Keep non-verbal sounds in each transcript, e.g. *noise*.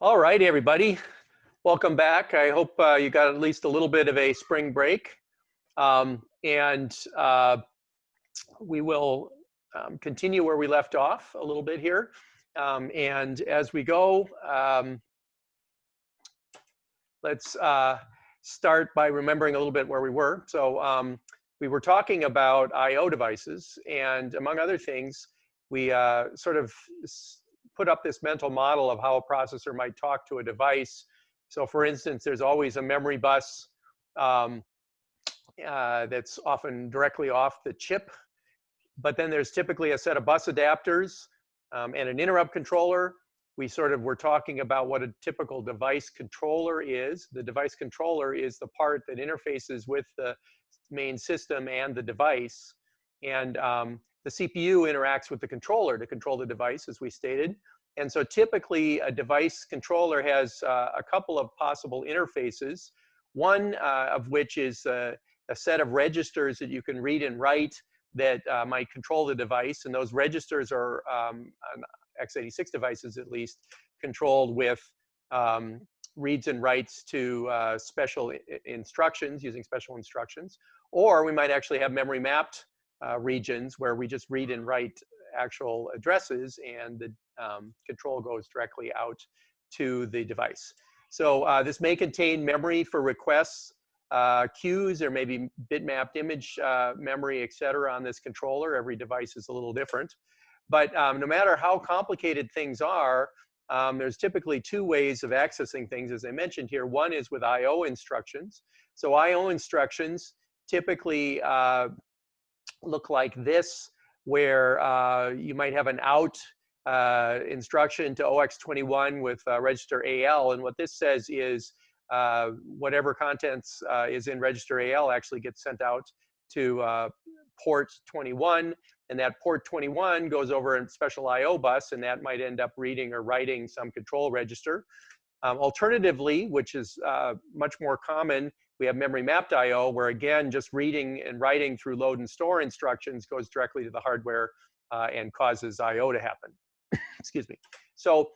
All right, everybody. Welcome back. I hope uh, you got at least a little bit of a spring break. Um, and uh, we will um, continue where we left off a little bit here. Um, and as we go, um, let's uh, start by remembering a little bit where we were. So um, we were talking about I.O. devices. And among other things, we uh, sort of put up this mental model of how a processor might talk to a device. So for instance, there's always a memory bus um, uh, that's often directly off the chip. But then there's typically a set of bus adapters um, and an interrupt controller. We sort of were talking about what a typical device controller is. The device controller is the part that interfaces with the main system and the device. And um, the CPU interacts with the controller to control the device, as we stated. And so typically a device controller has uh, a couple of possible interfaces, one uh, of which is a set of registers that you can read and write that uh, might control the device. And those registers are, um, on x86 devices at least, controlled with um, reads and writes to uh, special instructions, using special instructions. Or we might actually have memory mapped uh, regions where we just read and write actual addresses and the um, control goes directly out to the device. So uh, this may contain memory for requests, uh, queues, or maybe bitmapped image uh, memory, et cetera, on this controller. Every device is a little different. But um, no matter how complicated things are, um, there's typically two ways of accessing things, as I mentioned here. One is with I.O. instructions. So I.O. instructions typically uh, look like this, where uh, you might have an out uh, instruction to OX21 with uh, register AL. And what this says is uh, whatever contents uh, is in register AL actually gets sent out to uh, port 21. And that port 21 goes over a special IO bus, and that might end up reading or writing some control register. Um, alternatively, which is much more common, we have memory mapped IO where again, just reading and writing through load and store instructions goes directly to the hardware uh, and causes IO to happen. *coughs* Excuse me. So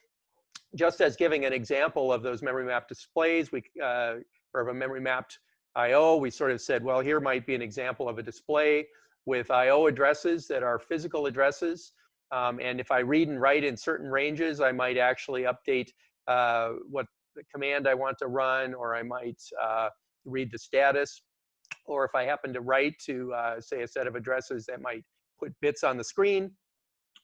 just as giving an example of those memory mapped displays, we uh, or of a memory mapped IO, we sort of said, well, here might be an example of a display with IO addresses that are physical addresses. Um, and if I read and write in certain ranges, I might actually update uh, what the command I want to run, or I might uh, read the status. Or if I happen to write to, uh, say, a set of addresses that might put bits on the screen,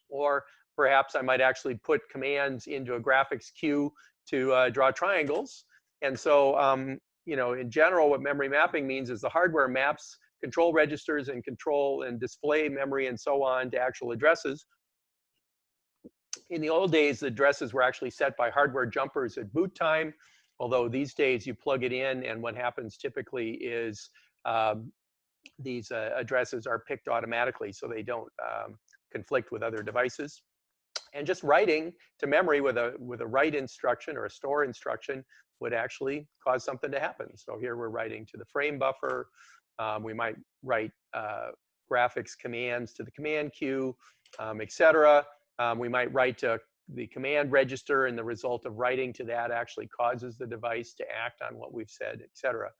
or perhaps I might actually put commands into a graphics queue to uh, draw triangles. And so, um, you know, in general, what memory mapping means is the hardware maps control registers and control and display memory and so on to actual addresses. In the old days, the addresses were actually set by hardware jumpers at boot time. Although these days you plug it in and what happens typically is um, these uh, addresses are picked automatically so they don't um, conflict with other devices. And just writing to memory with a, with a write instruction or a store instruction would actually cause something to happen. So here we're writing to the frame buffer. Um, we might write uh, graphics commands to the command queue, um, etc. Um, we might write to the command register and the result of writing to that actually causes the device to act on what we've said, et cetera.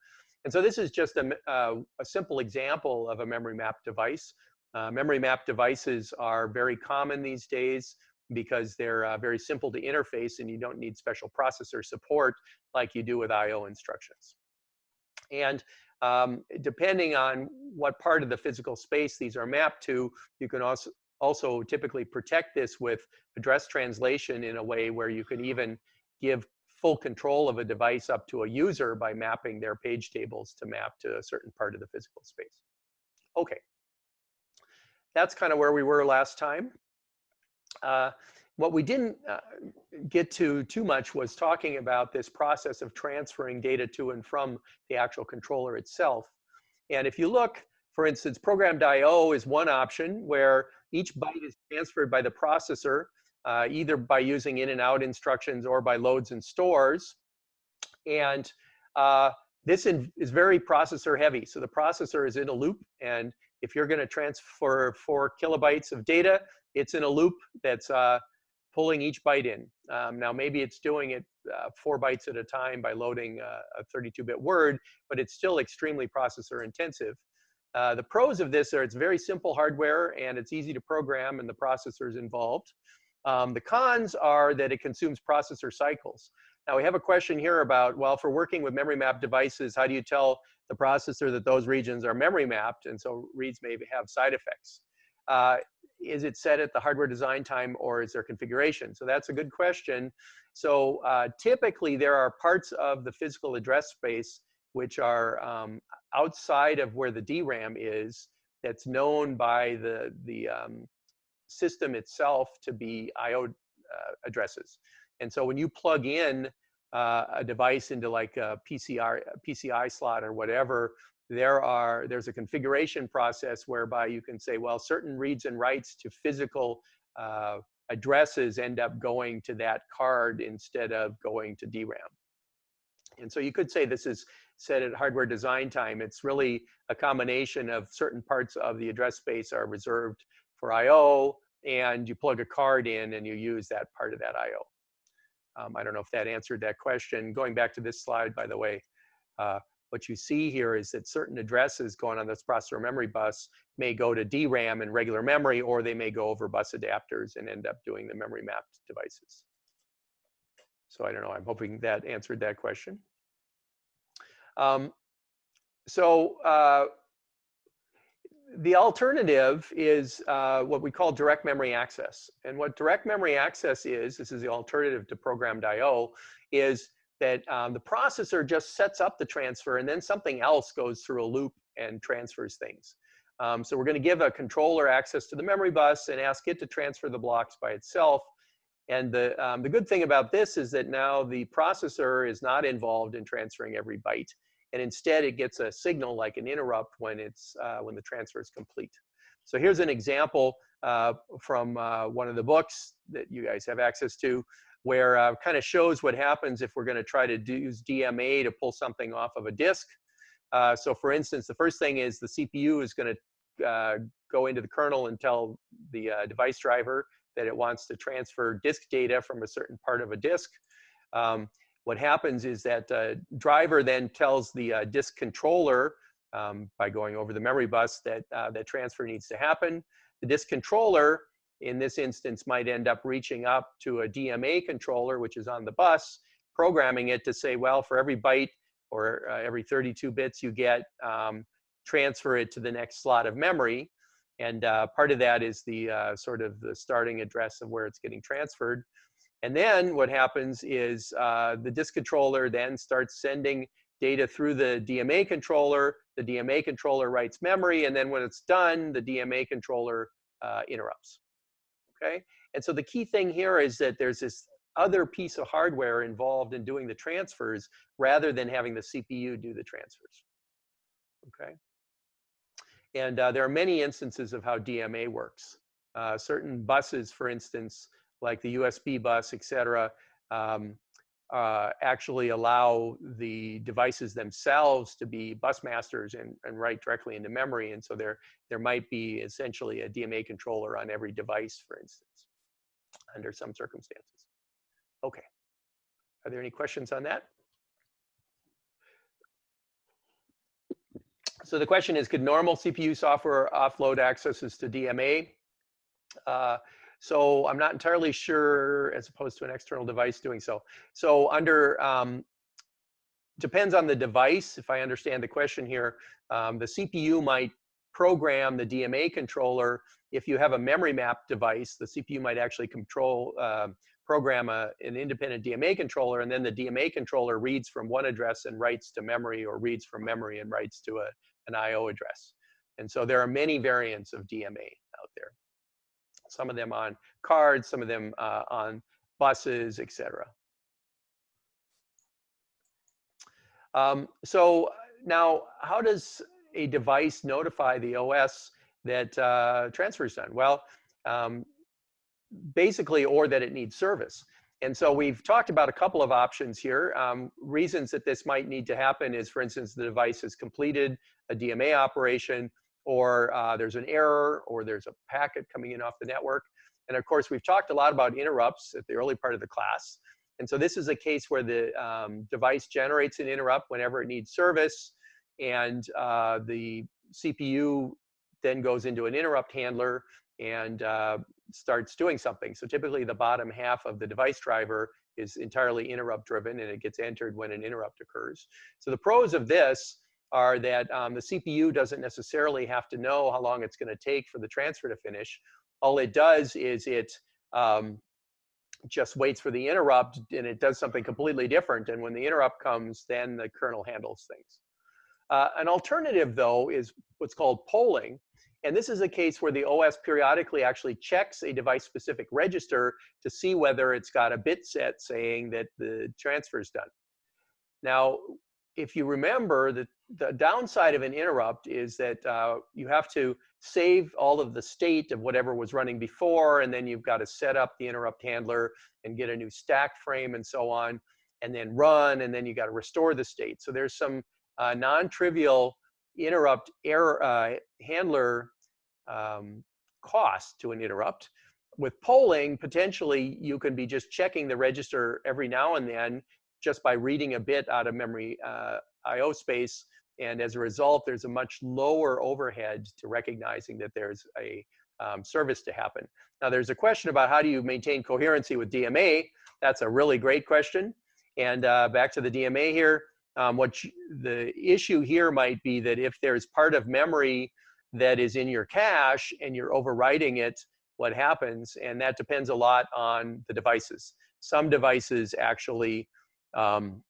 And so this is just a, uh, a simple example of a memory map device. Uh, memory map devices are very common these days because they're uh, very simple to interface and you don't need special processor support like you do with I.O. instructions. And um, depending on what part of the physical space these are mapped to, you can also, also typically protect this with address translation in a way where you can even give full control of a device up to a user by mapping their page tables to map to a certain part of the physical space. Okay. That's kind of where we were last time. Uh, what we didn't uh, get to too much was talking about this process of transferring data to and from the actual controller itself. And if you look, for instance, programmed I.O. is one option where each byte is transferred by the processor, uh, either by using in and out instructions or by loads and stores. And uh, this is very processor heavy. So the processor is in a loop. And if you're going to transfer four kilobytes of data, it's in a loop that's uh, pulling each byte in. Um, now, maybe it's doing it uh, four bytes at a time by loading uh, a 32-bit word, but it's still extremely processor intensive. Uh, the pros of this are it's very simple hardware and it's easy to program and the processors involved. Um, the cons are that it consumes processor cycles. Now we have a question here about, well, for working with memory mapped devices, how do you tell the processor that those regions are memory mapped? And so reads may have side effects. Uh, is it set at the hardware design time or is there configuration? So that's a good question. So uh, typically there are parts of the physical address space which are um, outside of where the DRAM is that's known by the, the um, system itself to be IO uh, addresses. And so when you plug in uh, a device into like a PCR, PCI slot or whatever, there are there's a configuration process whereby you can say, well, certain reads and writes to physical uh, addresses end up going to that card instead of going to DRAM. And so you could say this is set at hardware design time. It's really a combination of certain parts of the address space are reserved for I.O. and you plug a card in and you use that part of that I.O. Um, I don't know if that answered that question. Going back to this slide, by the way, uh, what you see here is that certain addresses going on this processor memory bus may go to DRAM and regular memory, or they may go over bus adapters and end up doing the memory mapped devices. So I don't know, I'm hoping that answered that question. Um, so uh, the alternative is uh, what we call direct memory access. And what direct memory access is, this is the alternative to programmed I.O., is that um, the processor just sets up the transfer and then something else goes through a loop and transfers things. Um, so we're going to give a controller access to the memory bus and ask it to transfer the blocks by itself. And the, um, the good thing about this is that now the processor is not involved in transferring every byte. And instead it gets a signal like an interrupt when, it's, uh, when the transfer is complete. So here's an example uh, from uh, one of the books that you guys have access to where uh, kind of shows what happens if we're going to try to do, use DMA to pull something off of a disk. Uh, so for instance, the first thing is the CPU is going to go into the kernel and tell the device driver that it wants to transfer disk data from a certain part of a disk. Um, what happens is that uh, driver then tells the uh, disk controller um, by going over the memory bus that that transfer needs to happen. The disk controller in this instance might end up reaching up to a DMA controller, which is on the bus, programming it to say, well, for every byte or uh, every 32 bits you get, um, transfer it to the next slot of memory. And uh, part of that is the uh, sort of the starting address of where it's getting transferred. And then what happens is uh, the disk controller then starts sending data through the DMA controller. The DMA controller writes memory, and then when it's done, the DMA controller uh, interrupts okay? And so the key thing here is that there's this other piece of hardware involved in doing the transfers rather than having the CPU do the transfers, okay? And uh, there are many instances of how DMA works. Uh, certain buses, for instance, like the USB bus, et cetera, um, uh, actually allow the devices themselves to be bus masters and, and write directly into memory. And so there, there might be essentially a DMA controller on every device, for instance, under some circumstances. Okay. Are there any questions on that? So the question is, could normal CPU software offload accesses to DMA? Uh, so I'm not entirely sure as opposed to an external device doing so. So under, um, depends on the device, if I understand the question here, um, the CPU might program the DMA controller. If you have a memory map device, the CPU might actually control, uh, program a, an independent DMA controller, and then the DMA controller reads from one address and writes to memory, or reads from memory and writes to a, an I.O. address. And so there are many variants of DMA some of them on cards, some of them uh, on buses, etc. Um, so now, how does a device notify the OS that uh, transfer is done? Well, um, basically, or that it needs service. And so we've talked about a couple of options here. Um, reasons that this might need to happen is, for instance, the device has completed a DMA operation, or uh, there's an error, or there's a packet coming in off the network. And of course, we've talked a lot about interrupts at the early part of the class. And so this is a case where the um, device generates an interrupt whenever it needs service, and uh, the CPU then goes into an interrupt handler and uh, starts doing something. So typically the bottom half of the device driver is entirely interrupt driven and it gets entered when an interrupt occurs. So the pros of this are that um, the CPU doesn't necessarily have to know how long it's going to take for the transfer to finish. All it does is it um, just waits for the interrupt and it does something completely different. And when the interrupt comes, then the kernel handles things. Uh, an alternative, though, is what's called polling. And this is a case where the OS periodically actually checks a device-specific register to see whether it's got a bit set saying that the transfer is done. Now, if you remember, the, the downside of an interrupt is that uh, you have to save all of the state of whatever was running before, and then you've got to set up the interrupt handler and get a new stack frame and so on, and then run, and then you've got to restore the state. So there's some uh, non-trivial interrupt error uh, handler um, cost to an interrupt. With polling, potentially you can be just checking the register every now and then just by reading a bit out of memory uh, IO space. And as a result, there's a much lower overhead to recognizing that there's a um, service to happen. Now, there's a question about how do you maintain coherency with DMA? That's a really great question. And uh, back to the DMA here, um, what the issue here might be that if there's part of memory that is in your cache and you're overwriting it, what happens? And that depends a lot on the devices. Some devices actually, um,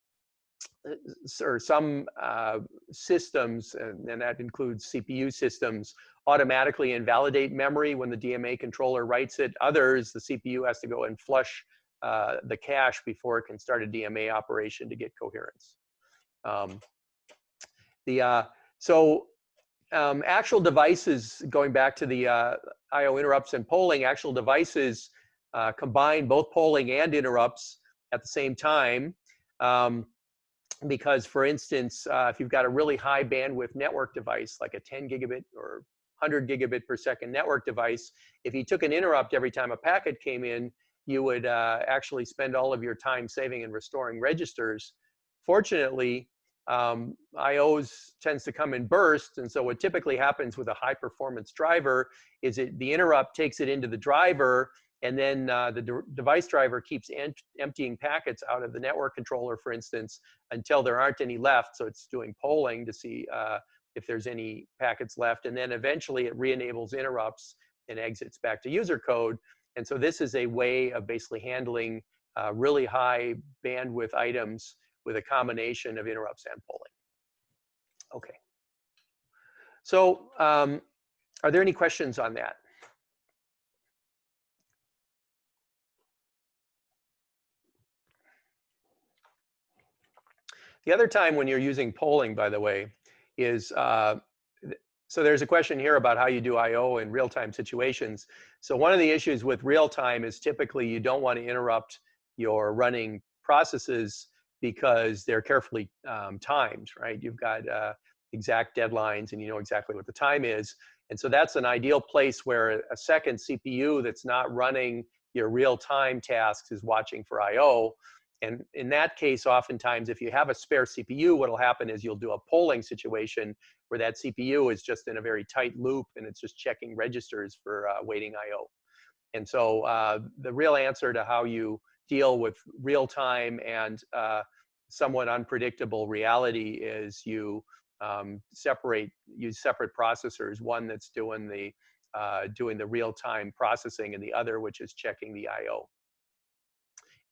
or some uh, systems, and, and that includes CPU systems, automatically invalidate memory when the DMA controller writes it. Others, the CPU has to go and flush uh, the cache before it can start a DMA operation to get coherence. Um, the uh, so um, actual devices, going back to the uh, I/O interrupts and polling, actual devices uh, combine both polling and interrupts at the same time. Um, because, for instance, uh, if you've got a really high bandwidth network device, like a 10 gigabit or 100 gigabit per second network device, if you took an interrupt every time a packet came in, you would uh, actually spend all of your time saving and restoring registers. Fortunately, um, IOs tends to come in bursts. And so what typically happens with a high performance driver is it, the interrupt takes it into the driver and then uh, the de device driver keeps emptying packets out of the network controller, for instance, until there aren't any left. So it's doing polling to see uh, if there's any packets left. And then eventually it re-enables interrupts and exits back to user code. And so this is a way of basically handling uh, really high bandwidth items with a combination of interrupts and polling. Okay. So um, are there any questions on that? The other time when you're using polling, by the way, is, uh, so there's a question here about how you do I.O. in real-time situations. So one of the issues with real-time is typically you don't want to interrupt your running processes because they're carefully um, timed, right? You've got uh, exact deadlines and you know exactly what the time is. And so that's an ideal place where a second CPU that's not running your real-time tasks is watching for I.O. And in that case, oftentimes, if you have a spare CPU, what'll happen is you'll do a polling situation where that CPU is just in a very tight loop and it's just checking registers for uh, waiting I.O. And so uh, the real answer to how you deal with real time and uh, somewhat unpredictable reality is you um, separate use separate processors. One that's doing the uh, doing the real time processing, and the other which is checking the I/O.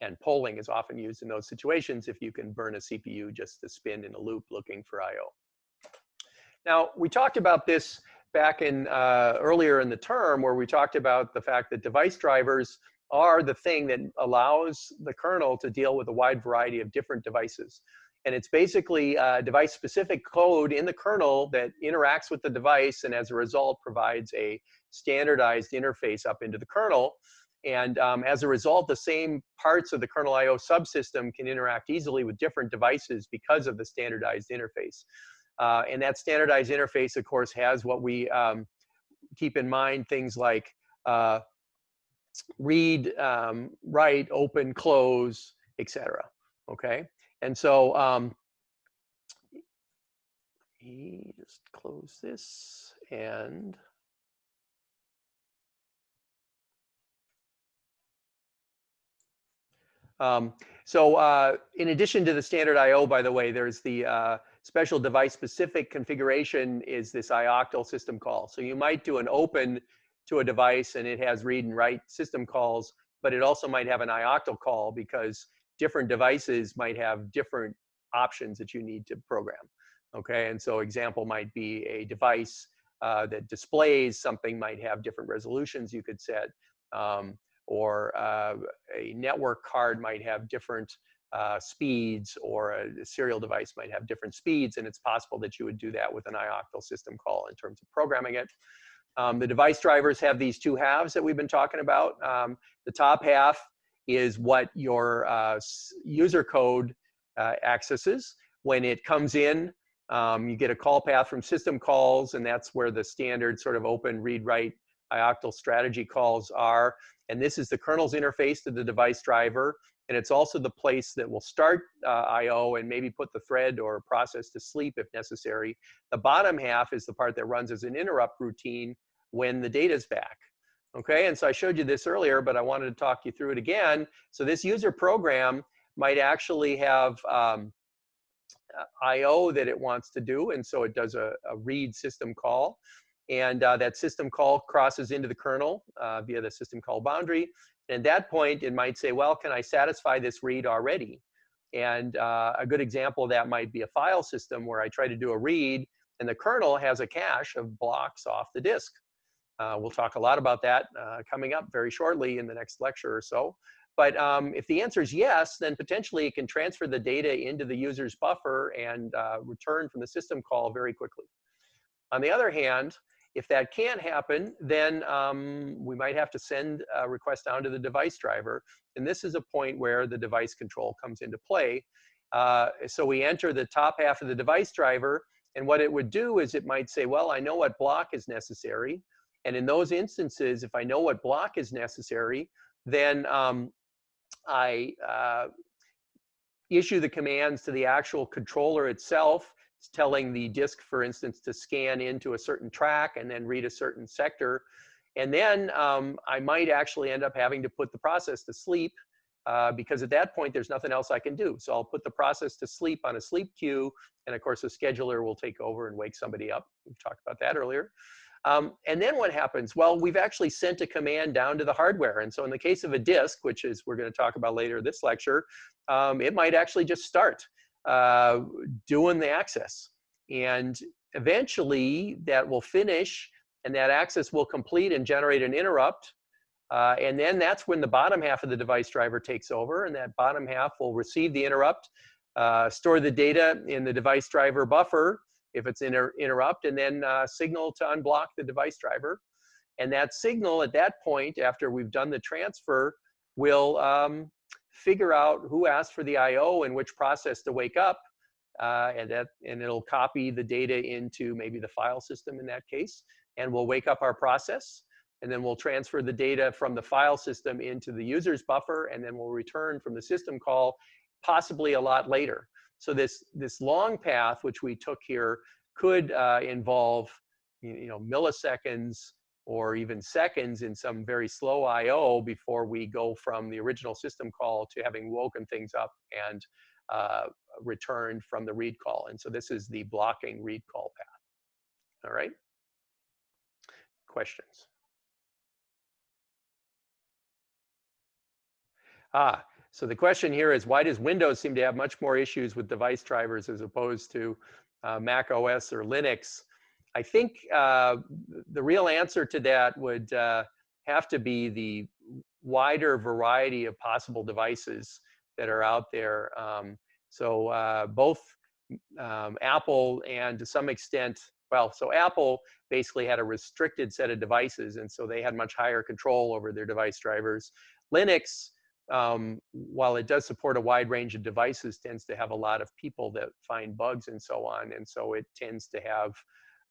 And polling is often used in those situations if you can burn a CPU just to spin in a loop looking for I/O. Now we talked about this back in uh, earlier in the term where we talked about the fact that device drivers are the thing that allows the kernel to deal with a wide variety of different devices. And it's basically a device-specific code in the kernel that interacts with the device and as a result provides a standardized interface up into the kernel. And um, as a result, the same parts of the kernel IO subsystem can interact easily with different devices because of the standardized interface. Uh, and that standardized interface, of course, has what we um, keep in mind, things like uh, read, um, write, open, close, etc. Okay, and so um, let me just close this and um, so uh, in addition to the standard I/O, by the way, there's the uh, special device specific configuration is this ioctl system call. So you might do an open to a device and it has read and write system calls, but it also might have an ioctl call because different devices might have different options that you need to program. Okay, and so example might be a device uh, that displays something might have different resolutions you could set. Um, or uh, a network card might have different uh, speeds or a serial device might have different speeds and it's possible that you would do that with an ioctl system call in terms of programming it. Um, the device drivers have these two halves that we've been talking about. Um, the top half is what your uh, user code uh, accesses. When it comes in, um, you get a call path from system calls, and that's where the standard sort of open read ioctl strategy calls are. And this is the kernel's interface to the device driver. And it's also the place that will start uh, I.O. and maybe put the thread or process to sleep if necessary. The bottom half is the part that runs as an interrupt routine when the data is back. Okay, and so I showed you this earlier, but I wanted to talk you through it again. So this user program might actually have um, I.O. that it wants to do, and so it does a, a read system call and uh, that system call crosses into the kernel uh, via the system call boundary. And at that point, it might say, well, can I satisfy this read already? And uh, a good example of that might be a file system where I try to do a read and the kernel has a cache of blocks off the disk. Uh, we'll talk a lot about that uh, coming up very shortly in the next lecture or so. But um, if the answer is yes, then potentially it can transfer the data into the user's buffer and uh, return from the system call very quickly. On the other hand, if that can't happen, then um, we might have to send a request down to the device driver. And this is a point where the device control comes into play. Uh, so we enter the top half of the device driver, and what it would do is it might say, well, I know what block is necessary. And in those instances, if I know what block is necessary, then um, I uh, issue the commands to the actual controller itself telling the disk, for instance, to scan into a certain track and then read a certain sector. And then um, I might actually end up having to put the process to sleep uh, because at that point, there's nothing else I can do. So I'll put the process to sleep on a sleep queue. And of course, the scheduler will take over and wake somebody up. We've talked about that earlier. Um, and then what happens? Well, we've actually sent a command down to the hardware. And so in the case of a disk, which is we're going to talk about later this lecture, um, it might actually just start uh, doing the access. And eventually that will finish and that access will complete and generate an interrupt. Uh, and then that's when the bottom half of the device driver takes over and that bottom half will receive the interrupt, uh, store the data in the device driver buffer if it's inter interrupt, and then uh, signal to unblock the device driver. And that signal at that point, after we've done the transfer, will um, figure out who asked for the I/O and which process to wake up, uh, and that and it'll copy the data into maybe the file system in that case, and we'll wake up our process, and then we'll transfer the data from the file system into the user's buffer, and then we'll return from the system call, possibly a lot later. So this this long path which we took here could uh, involve you know milliseconds or even seconds in some very slow I/O before we go from the original system call to having woken things up and uh, returned from the read call. And so this is the blocking read call path. All right. Questions? Ah, so the question here is why does Windows seem to have much more issues with device drivers as opposed to uh, Mac OS or Linux? I think uh, the real answer to that would uh, have to be the wider variety of possible devices that are out there. Um, so uh, both um, Apple and to some extent, well, so Apple basically had a restricted set of devices, and so they had much higher control over their device drivers. Linux um, while it does support a wide range of devices, tends to have a lot of people that find bugs and so on. And so it tends to have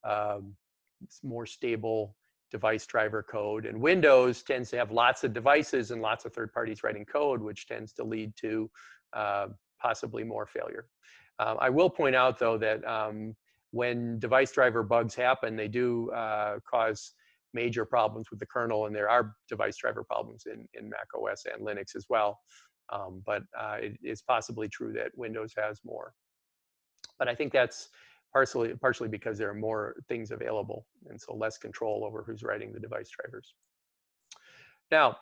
um, more stable device driver code. And Windows tends to have lots of devices and lots of third parties writing code, which tends to lead to uh, possibly more failure. Um, I will point out, though, that um, when device driver bugs happen, they do uh, cause major problems with the kernel, and there are device driver problems in, in Mac OS and Linux as well. Um, but uh, it is possibly true that Windows has more. But I think that's partially, partially because there are more things available, and so less control over who's writing the device drivers. Now,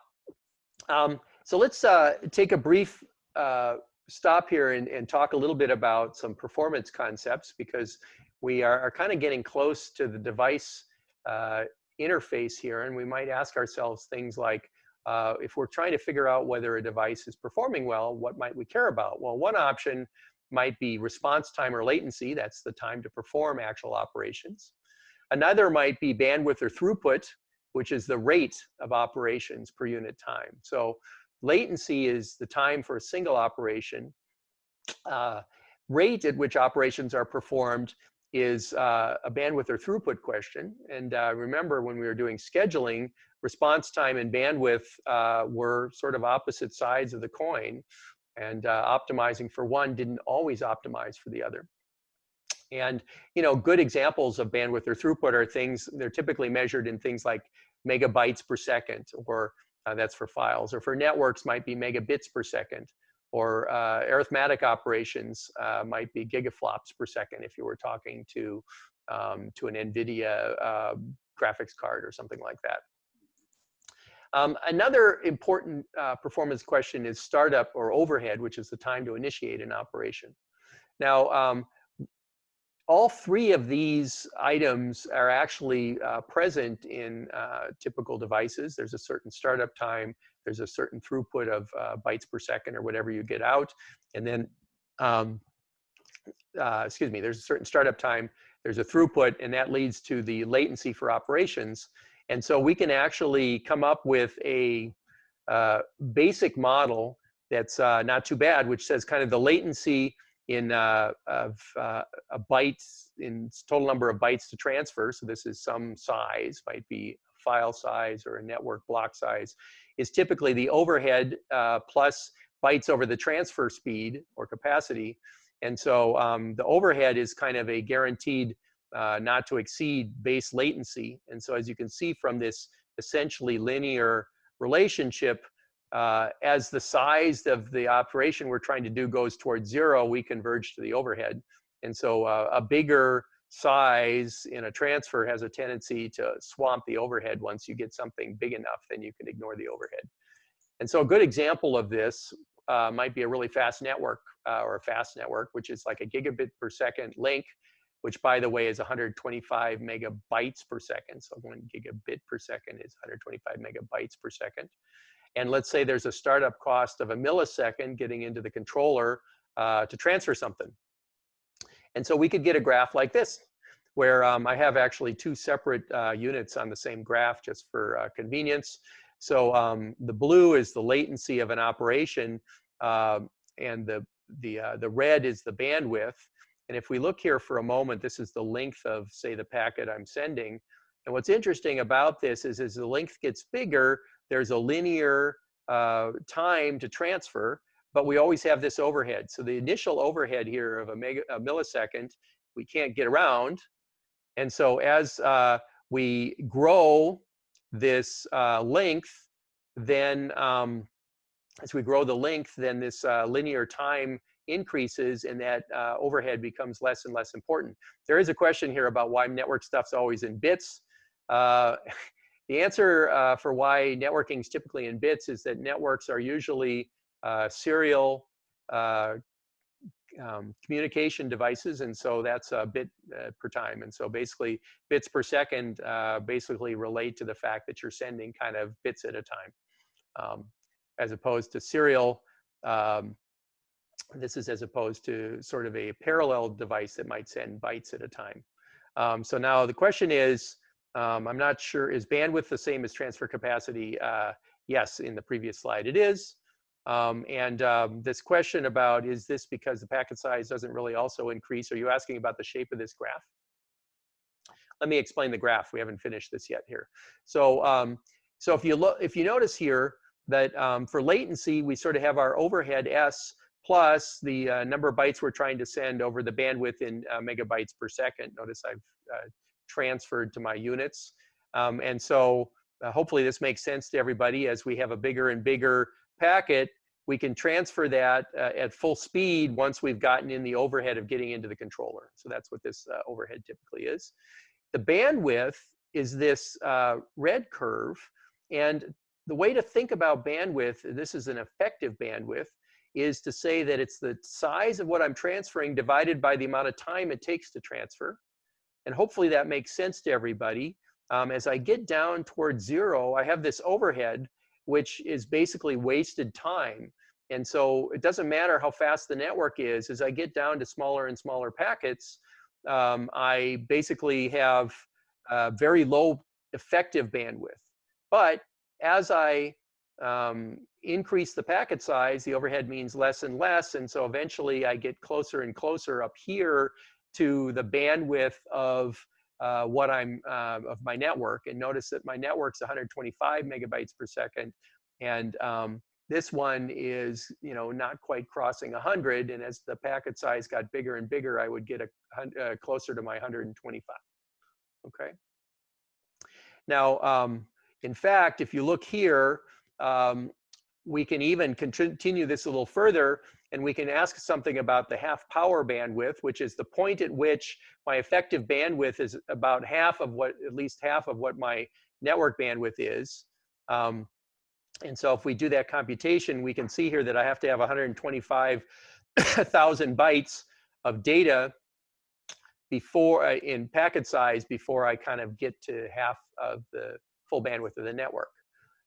um, so let's uh, take a brief uh, stop here and, and talk a little bit about some performance concepts because we are, are kind of getting close to the device uh, interface here, and we might ask ourselves things like, uh, if we're trying to figure out whether a device is performing well, what might we care about? Well, one option might be response time or latency. That's the time to perform actual operations. Another might be bandwidth or throughput, which is the rate of operations per unit time. So latency is the time for a single operation. Uh, rate at which operations are performed is uh, a bandwidth or throughput question. And uh, remember when we were doing scheduling, response time and bandwidth uh, were sort of opposite sides of the coin. And uh, optimizing for one didn't always optimize for the other. And you know, good examples of bandwidth or throughput are things, they're typically measured in things like megabytes per second, or uh, that's for files, or for networks might be megabits per second or uh, arithmetic operations uh, might be gigaflops per second if you were talking to, um, to an NVIDIA uh, graphics card or something like that. Um, another important uh, performance question is startup or overhead, which is the time to initiate an operation. Now, um, all three of these items are actually uh, present in uh, typical devices. There's a certain startup time, there's a certain throughput of uh, bytes per second or whatever you get out. And then, um, uh, excuse me, there's a certain startup time, there's a throughput, and that leads to the latency for operations. And so we can actually come up with a uh, basic model that's uh, not too bad, which says kind of the latency in uh, of uh, a byte in total number of bytes to transfer. So this is some size, might be file size or a network block size, is typically the overhead uh, plus bytes over the transfer speed or capacity. And so um, the overhead is kind of a guaranteed uh, not to exceed base latency. And so as you can see from this essentially linear relationship, uh, as the size of the operation we're trying to do goes towards zero, we converge to the overhead. And so uh, a bigger size in a transfer has a tendency to swamp the overhead. Once you get something big enough, then you can ignore the overhead. And so a good example of this uh, might be a really fast network uh, or a fast network, which is like a gigabit per second link, which by the way is 125 megabytes per second. So one gigabit per second is 125 megabytes per second. And let's say there's a startup cost of a millisecond getting into the controller uh, to transfer something. And so we could get a graph like this, where um, I have actually two separate uh, units on the same graph just for uh, convenience. So um, the blue is the latency of an operation, um, and the, the, uh, the red is the bandwidth. And if we look here for a moment, this is the length of, say, the packet I'm sending. And what's interesting about this is as the length gets bigger, there's a linear uh, time to transfer but we always have this overhead. So the initial overhead here of a, mega, a millisecond, we can't get around. And so as uh, we grow this uh, length, then um, as we grow the length, then this uh, linear time increases and that uh, overhead becomes less and less important. There is a question here about why network stuff's always in bits. Uh, *laughs* the answer uh, for why networking is typically in bits is that networks are usually uh, serial uh, um, communication devices, and so that's a bit uh, per time. And so basically, bits per second basically relate to the fact that you're sending kind of bits at a time, um, as opposed to serial. Um, this is as opposed to sort of a parallel device that might send bytes at a time. Um, so now the question is, um, I'm not sure, is bandwidth the same as transfer capacity? Uh, yes, in the previous slide it is. Um, and um, this question about, is this because the packet size doesn't really also increase? Are you asking about the shape of this graph? Let me explain the graph. We haven't finished this yet here. So, um, so if you look, if you notice here that um, for latency, we sort of have our overhead S plus the uh, number of bytes we're trying to send over the bandwidth in uh, megabytes per second. Notice I've uh, transferred to my units. Um, and so uh, hopefully this makes sense to everybody as we have a bigger and bigger packet, we can transfer that uh, at full speed once we've gotten in the overhead of getting into the controller. So that's what this uh, overhead typically is. The bandwidth is this red curve. And the way to think about bandwidth, this is an effective bandwidth, is to say that it's the size of what I'm transferring divided by the amount of time it takes to transfer. And hopefully that makes sense to everybody. Um, as I get down towards zero, I have this overhead, which is basically wasted time. And so it doesn't matter how fast the network is, as I get down to smaller and smaller packets, um, I basically have very low effective bandwidth. But as I um, increase the packet size, the overhead means less and less. And so eventually I get closer and closer up here to the bandwidth of uh, what I'm uh, of my network. And notice that my network's 125 megabytes per second. And um, this one is, you know, not quite crossing 100. And as the packet size got bigger and bigger, I would get a, uh, closer to my 125. Okay. Now, um, in fact, if you look here, um, we can even continue this a little further and we can ask something about the half power bandwidth, which is the point at which my effective bandwidth is about half of what, at least half of what my network bandwidth is. Um, and so if we do that computation, we can see here that I have to have 125,000 *coughs* bytes of data before uh, in packet size before I kind of get to half of the full bandwidth of the network.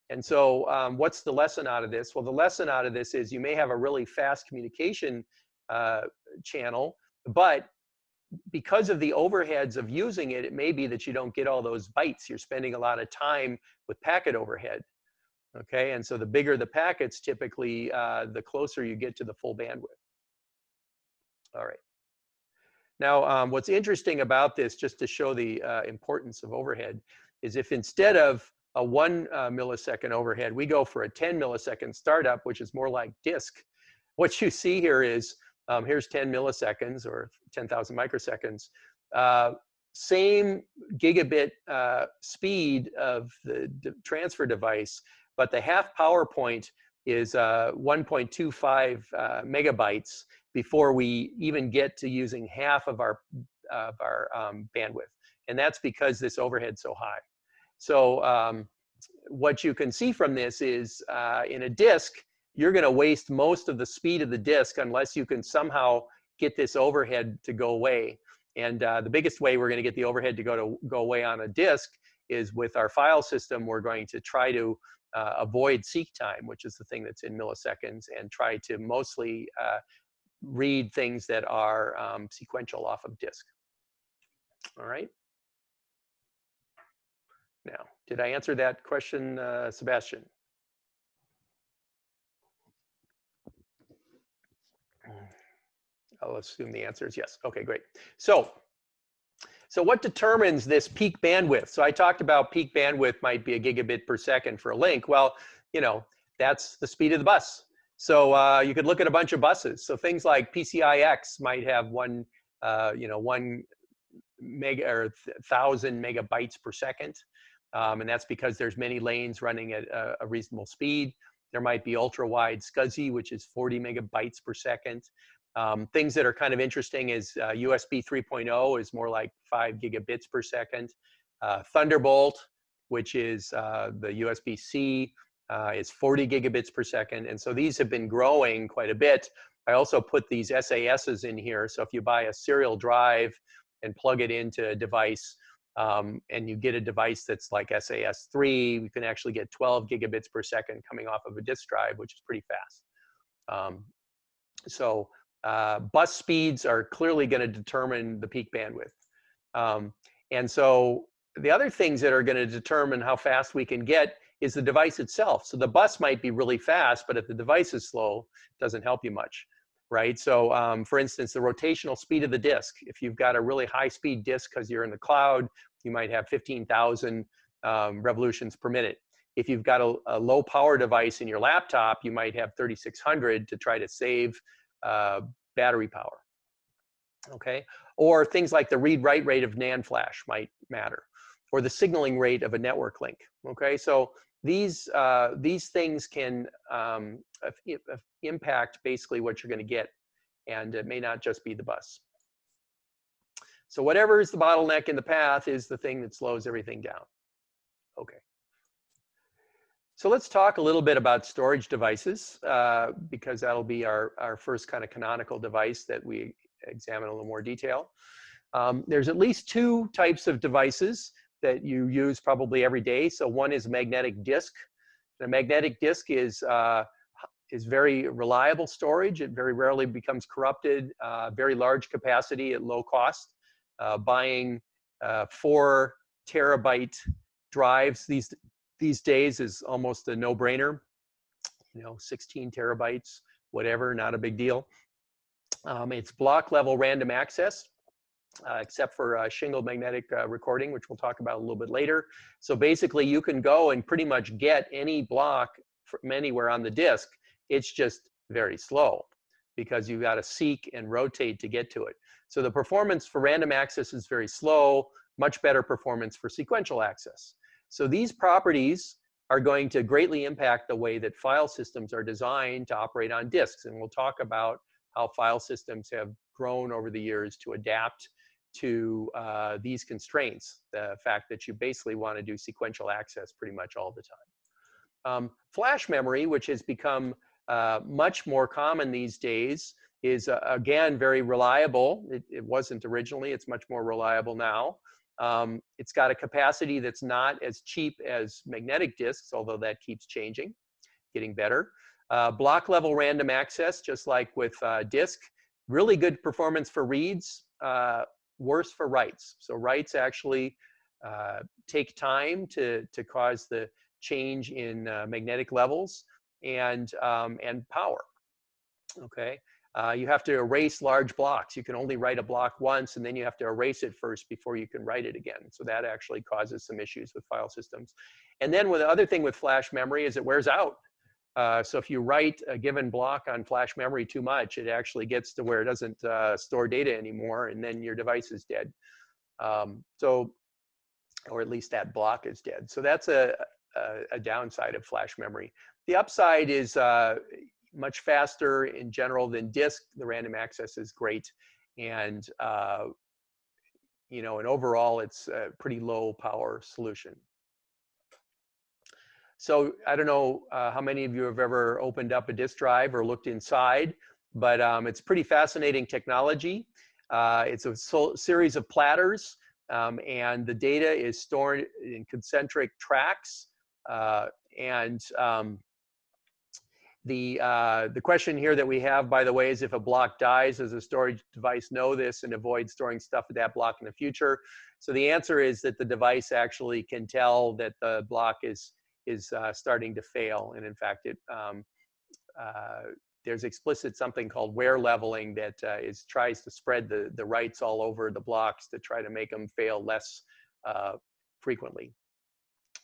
And so um, what's the lesson out of this? Well, the lesson out of this is you may have a really fast communication uh, channel, but because of the overheads of using it, it may be that you don't get all those bytes. You're spending a lot of time with packet overhead. Okay, and so the bigger the packets, typically, uh, the closer you get to the full bandwidth. All right. Now, um, what's interesting about this, just to show the uh, importance of overhead, is if instead of a one uh, millisecond overhead, we go for a 10 millisecond startup, which is more like disk. What you see here is, um, here's 10 milliseconds or 10,000 microseconds. Uh, same gigabit uh, speed of the transfer device, but the half power point is uh, 1.25 uh, megabytes before we even get to using half of our, of our um, bandwidth. And that's because this overhead's so high. So um, what you can see from this is uh, in a disk, you're going to waste most of the speed of the disk unless you can somehow get this overhead to go away. And uh, the biggest way we're going to get the overhead to go to go away on a disk is with our file system. We're going to try to uh, avoid seek time, which is the thing that's in milliseconds, and try to mostly uh, read things that are um, sequential off of disk. All right. Now, did I answer that question, uh, Sebastian? I'll assume the answer is yes. Okay, great. So, so what determines this peak bandwidth? So I talked about peak bandwidth might be a gigabit per second for a link. Well, you know, that's the speed of the bus. So uh, you could look at a bunch of buses. So things like PCIX might have one, uh, you know, one mega or thousand megabytes per second. Um, and that's because there's many lanes running at a, a reasonable speed. There might be ultra wide SCSI, which is 40 megabytes per second. Um, things that are kind of interesting is uh, USB 3.0 is more like five gigabits per second. Uh, Thunderbolt, which is uh, the USB-C, uh, is 40 gigabits per second. And so these have been growing quite a bit. I also put these SASs in here. So if you buy a serial drive and plug it into a device, um, and you get a device that's like SAS3, you can actually get 12 gigabits per second coming off of a disk drive, which is pretty fast. Um, so uh, bus speeds are clearly going to determine the peak bandwidth. Um, and so the other things that are going to determine how fast we can get is the device itself. So the bus might be really fast, but if the device is slow, it doesn't help you much, right? So um, for instance, the rotational speed of the disk, if you've got a really high speed disk because you're in the cloud, you might have 15,000 um, revolutions per minute. If you've got a, a, low power device in your laptop, you might have 3,600 to try to save uh, battery power, okay? Or things like the read-write rate of NAND flash might matter, or the signaling rate of a network link, okay? So these, uh, these things can um, impact basically what you're gonna get, and it may not just be the bus. So whatever is the bottleneck in the path is the thing that slows everything down. Okay. So let's talk a little bit about storage devices uh, because that'll be our, our first kind of canonical device that we examine a little more detail. Um, there's at least two types of devices that you use probably every day. So one is magnetic disk. The magnetic disk is, uh, is very reliable storage. It very rarely becomes corrupted, uh, very large capacity at low cost. Uh, buying uh, four terabyte drives these these days is almost a no-brainer. You know, 16 terabytes, whatever, not a big deal. Um, it's block level random access, uh, except for uh, shingled magnetic uh, recording, which we'll talk about a little bit later. So basically, you can go and pretty much get any block from anywhere on the disk. It's just very slow because you've got to seek and rotate to get to it. So the performance for random access is very slow, much better performance for sequential access. So these properties are going to greatly impact the way that file systems are designed to operate on disks. And we'll talk about how file systems have grown over the years to adapt to uh, these constraints, the fact that you basically want to do sequential access pretty much all the time. Um, flash memory, which has become uh, much more common these days, is uh, again very reliable. It, it, wasn't originally, it's much more reliable now. Um, it's got a capacity that's not as cheap as magnetic disks, although that keeps changing, getting better. Uh, block level random access, just like with uh, disk, really good performance for reads, uh, worse for writes. So writes actually uh, take time to, to cause the change in uh, magnetic levels and, um, and power, okay? Uh, you have to erase large blocks. You can only write a block once and then you have to erase it first before you can write it again. So that actually causes some issues with file systems. And then with the other thing with flash memory is it wears out. Uh, so if you write a given block on flash memory too much, it actually gets to where it doesn't uh, store data anymore and then your device is dead. Um, so, or at least that block is dead. So that's a, a, a downside of flash memory. The upside is uh, much faster in general than disk. The random access is great. And, uh, you know, and overall, it's a pretty low power solution. So I don't know uh, how many of you have ever opened up a disk drive or looked inside, but um, it's pretty fascinating technology. Uh, it's a series of platters, um, and the data is stored in concentric tracks. Uh, and um, the, uh, the question here that we have, by the way, is if a block dies, does a storage device know this and avoid storing stuff at that block in the future? So the answer is that the device actually can tell that the block is, is uh, starting to fail. And in fact, it, um, uh, there's explicit something called wear leveling that uh, is tries to spread the, the writes all over the blocks to try to make them fail less uh, frequently.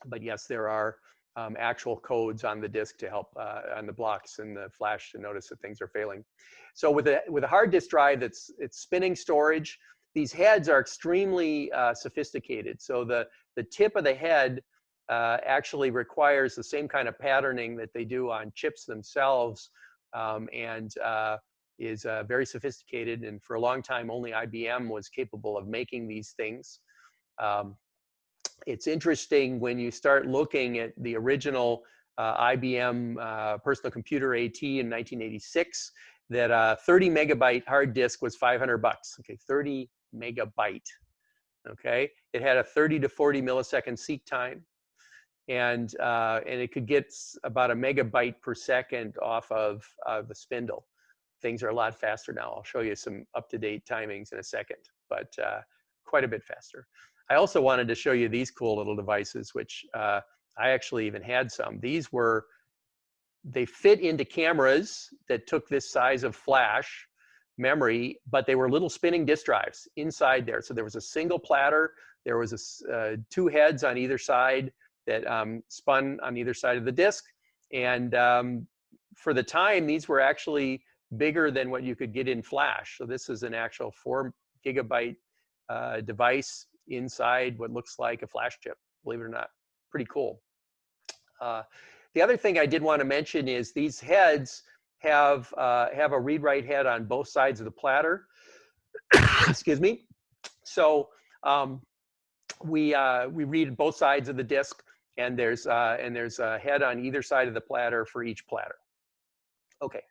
But yes, there are um, actual codes on the disk to help uh, on the blocks and the flash to notice that things are failing. So with a, with a hard disk drive that's it's spinning storage, these heads are extremely uh, sophisticated. So the, the tip of the head uh, actually requires the same kind of patterning that they do on chips themselves um, and uh, is uh, very sophisticated. And for a long time, only IBM was capable of making these things. Um, it's interesting when you start looking at the original uh, IBM uh, personal computer AT in 1986 that a uh, 30 megabyte hard disk was 500 bucks. Okay, 30 megabyte. Okay, it had a 30 to 40 millisecond seek time, and uh, and it could get about a megabyte per second off of uh, the spindle. Things are a lot faster now. I'll show you some up-to-date timings in a second, but uh, quite a bit faster. I also wanted to show you these cool little devices, which uh, I actually even had some. These were, they fit into cameras that took this size of flash memory, but they were little spinning disk drives inside there. So there was a single platter, there was a, uh, two heads on either side that um, spun on either side of the disk. And um, for the time, these were actually bigger than what you could get in flash. So this is an actual four gigabyte uh, device inside what looks like a flash chip, believe it or not. Pretty cool. Uh, the other thing I did want to mention is these heads have, uh, have a read-write head on both sides of the platter. Excuse me. So um, we, uh, we read both sides of the disk and there's, uh, and there's a head on either side of the platter for each platter. Okay.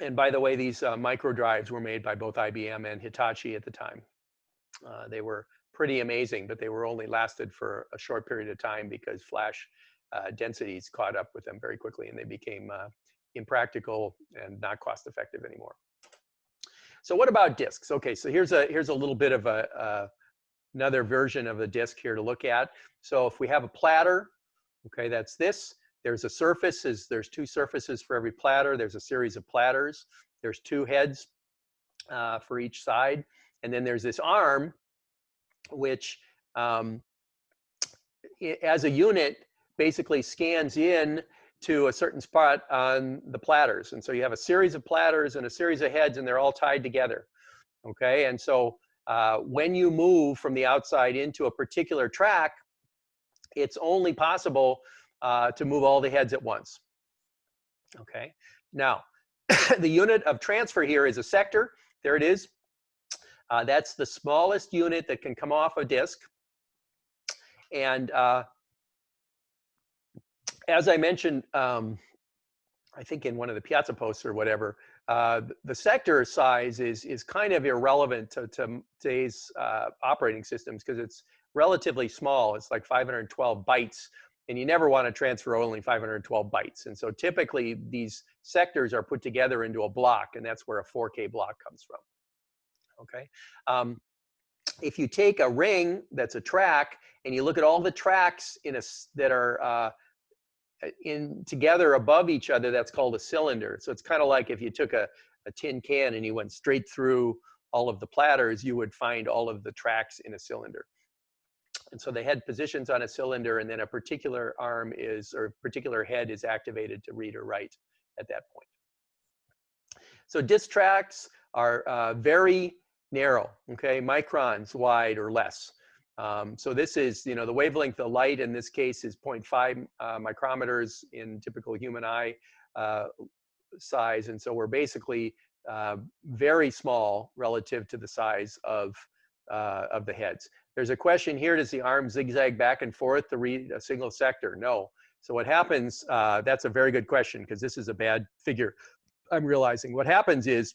And by the way, these uh, micro drives were made by both IBM and Hitachi at the time. Uh, they were pretty amazing, but they were only lasted for a short period of time because flash uh, densities caught up with them very quickly and they became uh, impractical and not cost effective anymore. So what about disks? Okay, so here's a here's a little bit of a uh, another version of a disk here to look at. So if we have a platter, okay, that's this. There's a surface, there's two surfaces for every platter. There's a series of platters. There's two heads uh, for each side. And then there's this arm, which um, as a unit basically scans in to a certain spot on the platters. And so you have a series of platters and a series of heads and they're all tied together. Okay, and so uh, when you move from the outside into a particular track, it's only possible uh, to move all the heads at once. Okay, now *coughs* the unit of transfer here is a sector. There it is. Uh, that's the smallest unit that can come off a disk. And uh, as I mentioned, um, I think in one of the Piazza posts or whatever, uh, the sector size is is kind of irrelevant to, to today's uh, operating systems because it's relatively small. It's like 512 bytes, and you never want to transfer only 512 bytes. And so typically these sectors are put together into a block, and that's where a 4K block comes from. Okay. Um, if you take a ring that's a track and you look at all the tracks in a that are uh, in together above each other, that's called a cylinder. So it's kind of like if you took a, a tin can and you went straight through all of the platters, you would find all of the tracks in a cylinder. And so they had positions on a cylinder and then a particular arm is, or particular head is activated to read or write at that point. So disk tracks are uh, very narrow, okay, microns wide or less. Um, so this is, you know, the wavelength of light in this case is 0.5 uh, micrometers in typical human eye uh, size. And so we're basically uh, very small relative to the size of, uh, of the heads. There's a question here, does the arm zigzag back and forth to read a single sector? No. So what happens, uh, that's a very good question because this is a bad figure I'm realizing. What happens is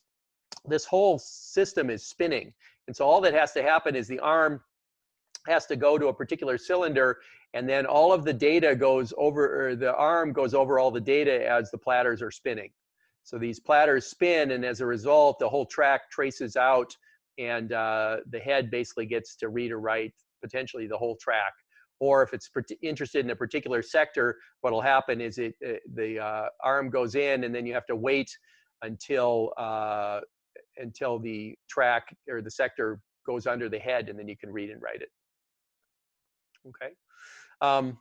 this whole system is spinning. And so all that has to happen is the arm has to go to a particular cylinder and then all of the data goes over, or the arm goes over all the data as the platters are spinning. So these platters spin and as a result, the whole track traces out and uh, the head basically gets to read or write potentially the whole track. Or if it's interested in a particular sector, what'll happen is it, it uh, the uh, arm goes in and then you have to wait until uh, until the track or the sector goes under the head and then you can read and write it okay? Um,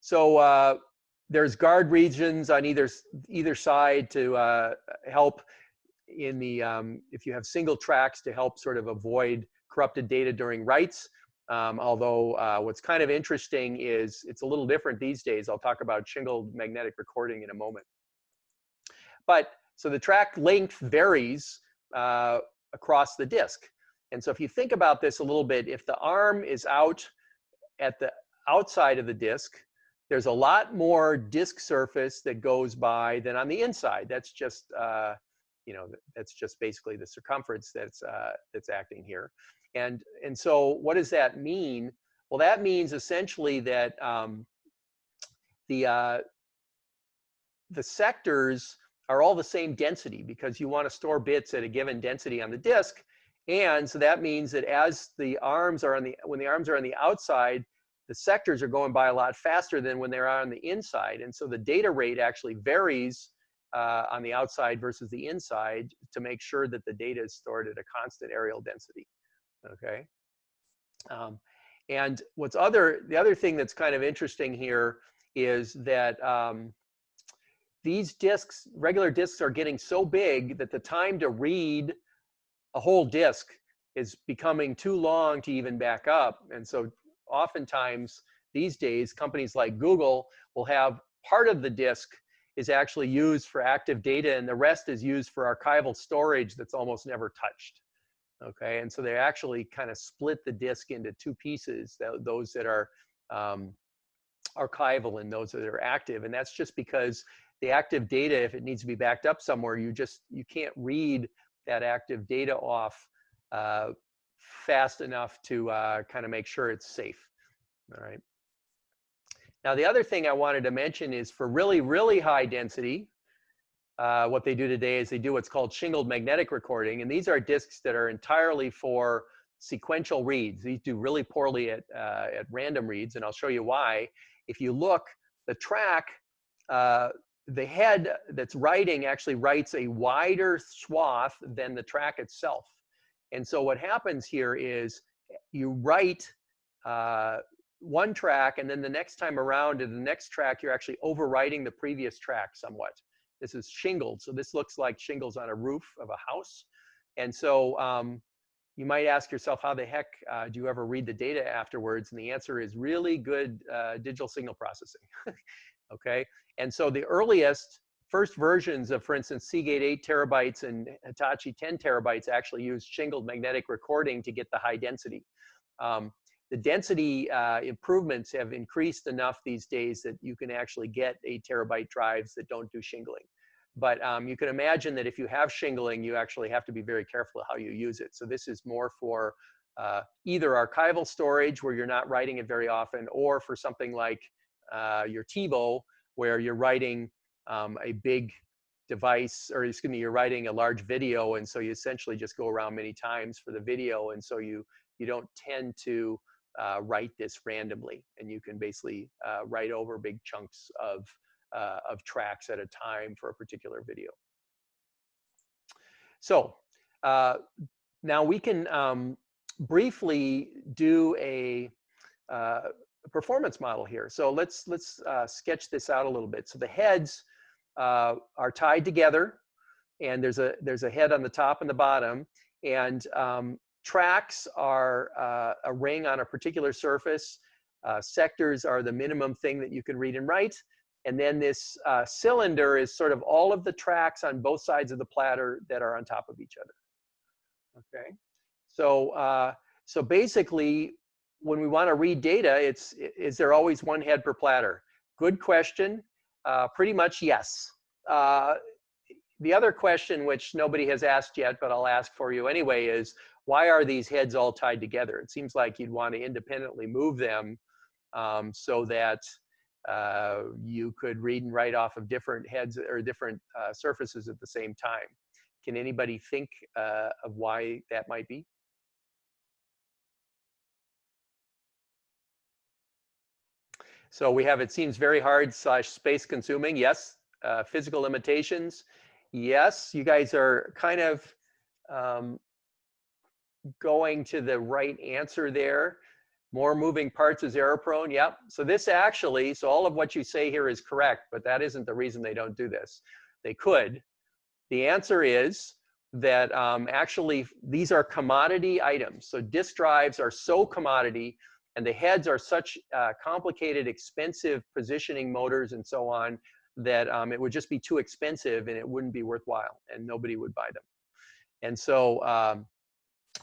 so uh, there's guard regions on either, either side to uh, help in the, um, if you have single tracks to help sort of avoid corrupted data during writes. Um, although uh, what's kind of interesting is it's a little different these days. I'll talk about shingled magnetic recording in a moment. But so the track length varies uh, across the disk. And so if you think about this a little bit, if the arm is out at the outside of the disk, there's a lot more disk surface that goes by than on the inside. That's just, uh, you know, that's just basically the circumference that's, uh, that's acting here. And, and so what does that mean? Well, that means essentially that um, the, uh, the sectors are all the same density because you want to store bits at a given density on the disk. And so that means that as the arms are on the, when the arms are on the outside, the sectors are going by a lot faster than when they're on the inside. And so the data rate actually varies uh, on the outside versus the inside to make sure that the data is stored at a constant areal density, okay? Um, and what's other, the other thing that's kind of interesting here is that um, these disks, regular disks are getting so big that the time to read a whole disk is becoming too long to even back up. And so oftentimes these days, companies like Google will have part of the disk is actually used for active data and the rest is used for archival storage that's almost never touched. Okay, and so they actually kind of split the disk into two pieces, those that are um, archival and those that are active. And that's just because the active data, if it needs to be backed up somewhere, you just, you can't read that active data off uh, fast enough to uh, kind of make sure it's safe. All right. Now, the other thing I wanted to mention is for really, really high density, uh, what they do today is they do what's called shingled magnetic recording. And these are disks that are entirely for sequential reads. These do really poorly at, uh, at random reads, and I'll show you why. If you look, the track, uh, the head that's writing actually writes a wider swath than the track itself. And so what happens here is you write uh, one track and then the next time around in the next track, you're actually overwriting the previous track somewhat. This is shingled. So this looks like shingles on a roof of a house. And so um, you might ask yourself, how the heck uh, do you ever read the data afterwards? And the answer is really good uh, digital signal processing. *laughs* okay. And so the earliest first versions of, for instance, Seagate 8 terabytes and Hitachi 10 terabytes actually used shingled magnetic recording to get the high density. Um, the density uh, improvements have increased enough these days that you can actually get 8 terabyte drives that don't do shingling. But um, you can imagine that if you have shingling, you actually have to be very careful how you use it. So this is more for uh, either archival storage where you're not writing it very often or for something like uh, your TiVo where you're writing um, a big device or excuse me, you're writing a large video and so you essentially just go around many times for the video and so you you don't tend to uh, write this randomly and you can basically uh, write over big chunks of uh, of tracks at a time for a particular video. So uh, now we can um, briefly do a uh, performance model here. So let's let's uh, sketch this out a little bit. So the heads uh, are tied together, and there's a there's a head on the top and the bottom, and um, tracks are uh, a ring on a particular surface. Uh, sectors are the minimum thing that you can read and write. And then this uh, cylinder is sort of all of the tracks on both sides of the platter that are on top of each other. Okay, so uh, so basically when we want to read data, it's is there always one head per platter? Good question. Uh, pretty much yes. Uh, the other question, which nobody has asked yet, but I'll ask for you anyway, is why are these heads all tied together? It seems like you'd want to independently move them um, so that uh, you could read and write off of different heads or different uh, surfaces at the same time. Can anybody think uh, of why that might be? So we have, it seems very hard slash space consuming. Yes. Uh, physical limitations. Yes. You guys are kind of um, going to the right answer there. More moving parts is error prone. Yep. So this actually, so all of what you say here is correct, but that isn't the reason they don't do this. They could. The answer is that um, actually these are commodity items. So disk drives are so commodity and the heads are such uh, complicated, expensive positioning motors and so on that um, it would just be too expensive and it wouldn't be worthwhile and nobody would buy them. And so um,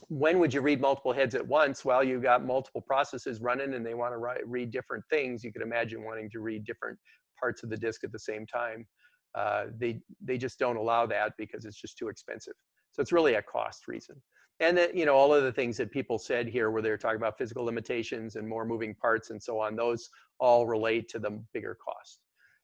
when would you read multiple heads at once? Well, you've got multiple processes running and they want to read different things. You could imagine wanting to read different parts of the disk at the same time. Uh, they, they just don't allow that because it's just too expensive. So it's really a cost reason and that you know all of the things that people said here where they're talking about physical limitations and more moving parts and so on those all relate to the bigger cost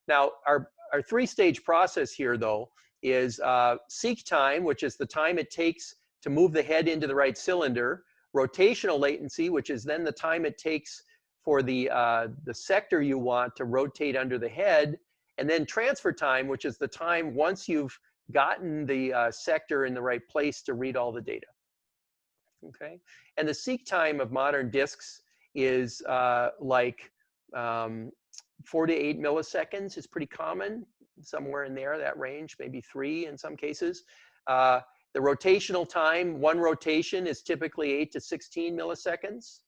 now our our three stage process here though is uh, seek time which is the time it takes to move the head into the right cylinder, rotational latency, which is then the time it takes for the, uh, the sector you want to rotate under the head, and then transfer time, which is the time once you've gotten the uh, sector in the right place to read all the data. Okay, and the seek time of modern disks is uh, like um, four to eight milliseconds It's pretty common, somewhere in there, that range, maybe three in some cases. Uh, the rotational time, one rotation is typically eight to 16 milliseconds.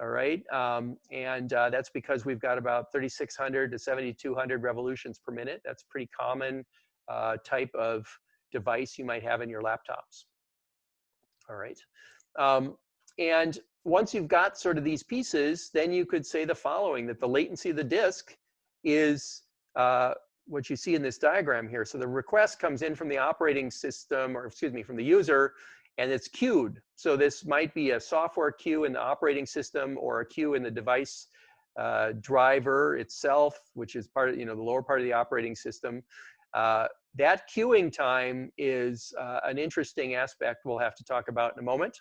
All right, um, and uh, that's because we've got about 3,600 to 7,200 revolutions per minute. That's pretty common uh, type of device you might have in your laptops. All right, um, and once you've got sort of these pieces, then you could say the following, that the latency of the disk is uh, what you see in this diagram here. So the request comes in from the operating system, or excuse me, from the user, and it's queued. So this might be a software queue in the operating system or a queue in the device uh, driver itself, which is part of, you know, the lower part of the operating system. Uh, that queuing time is uh, an interesting aspect we'll have to talk about in a moment.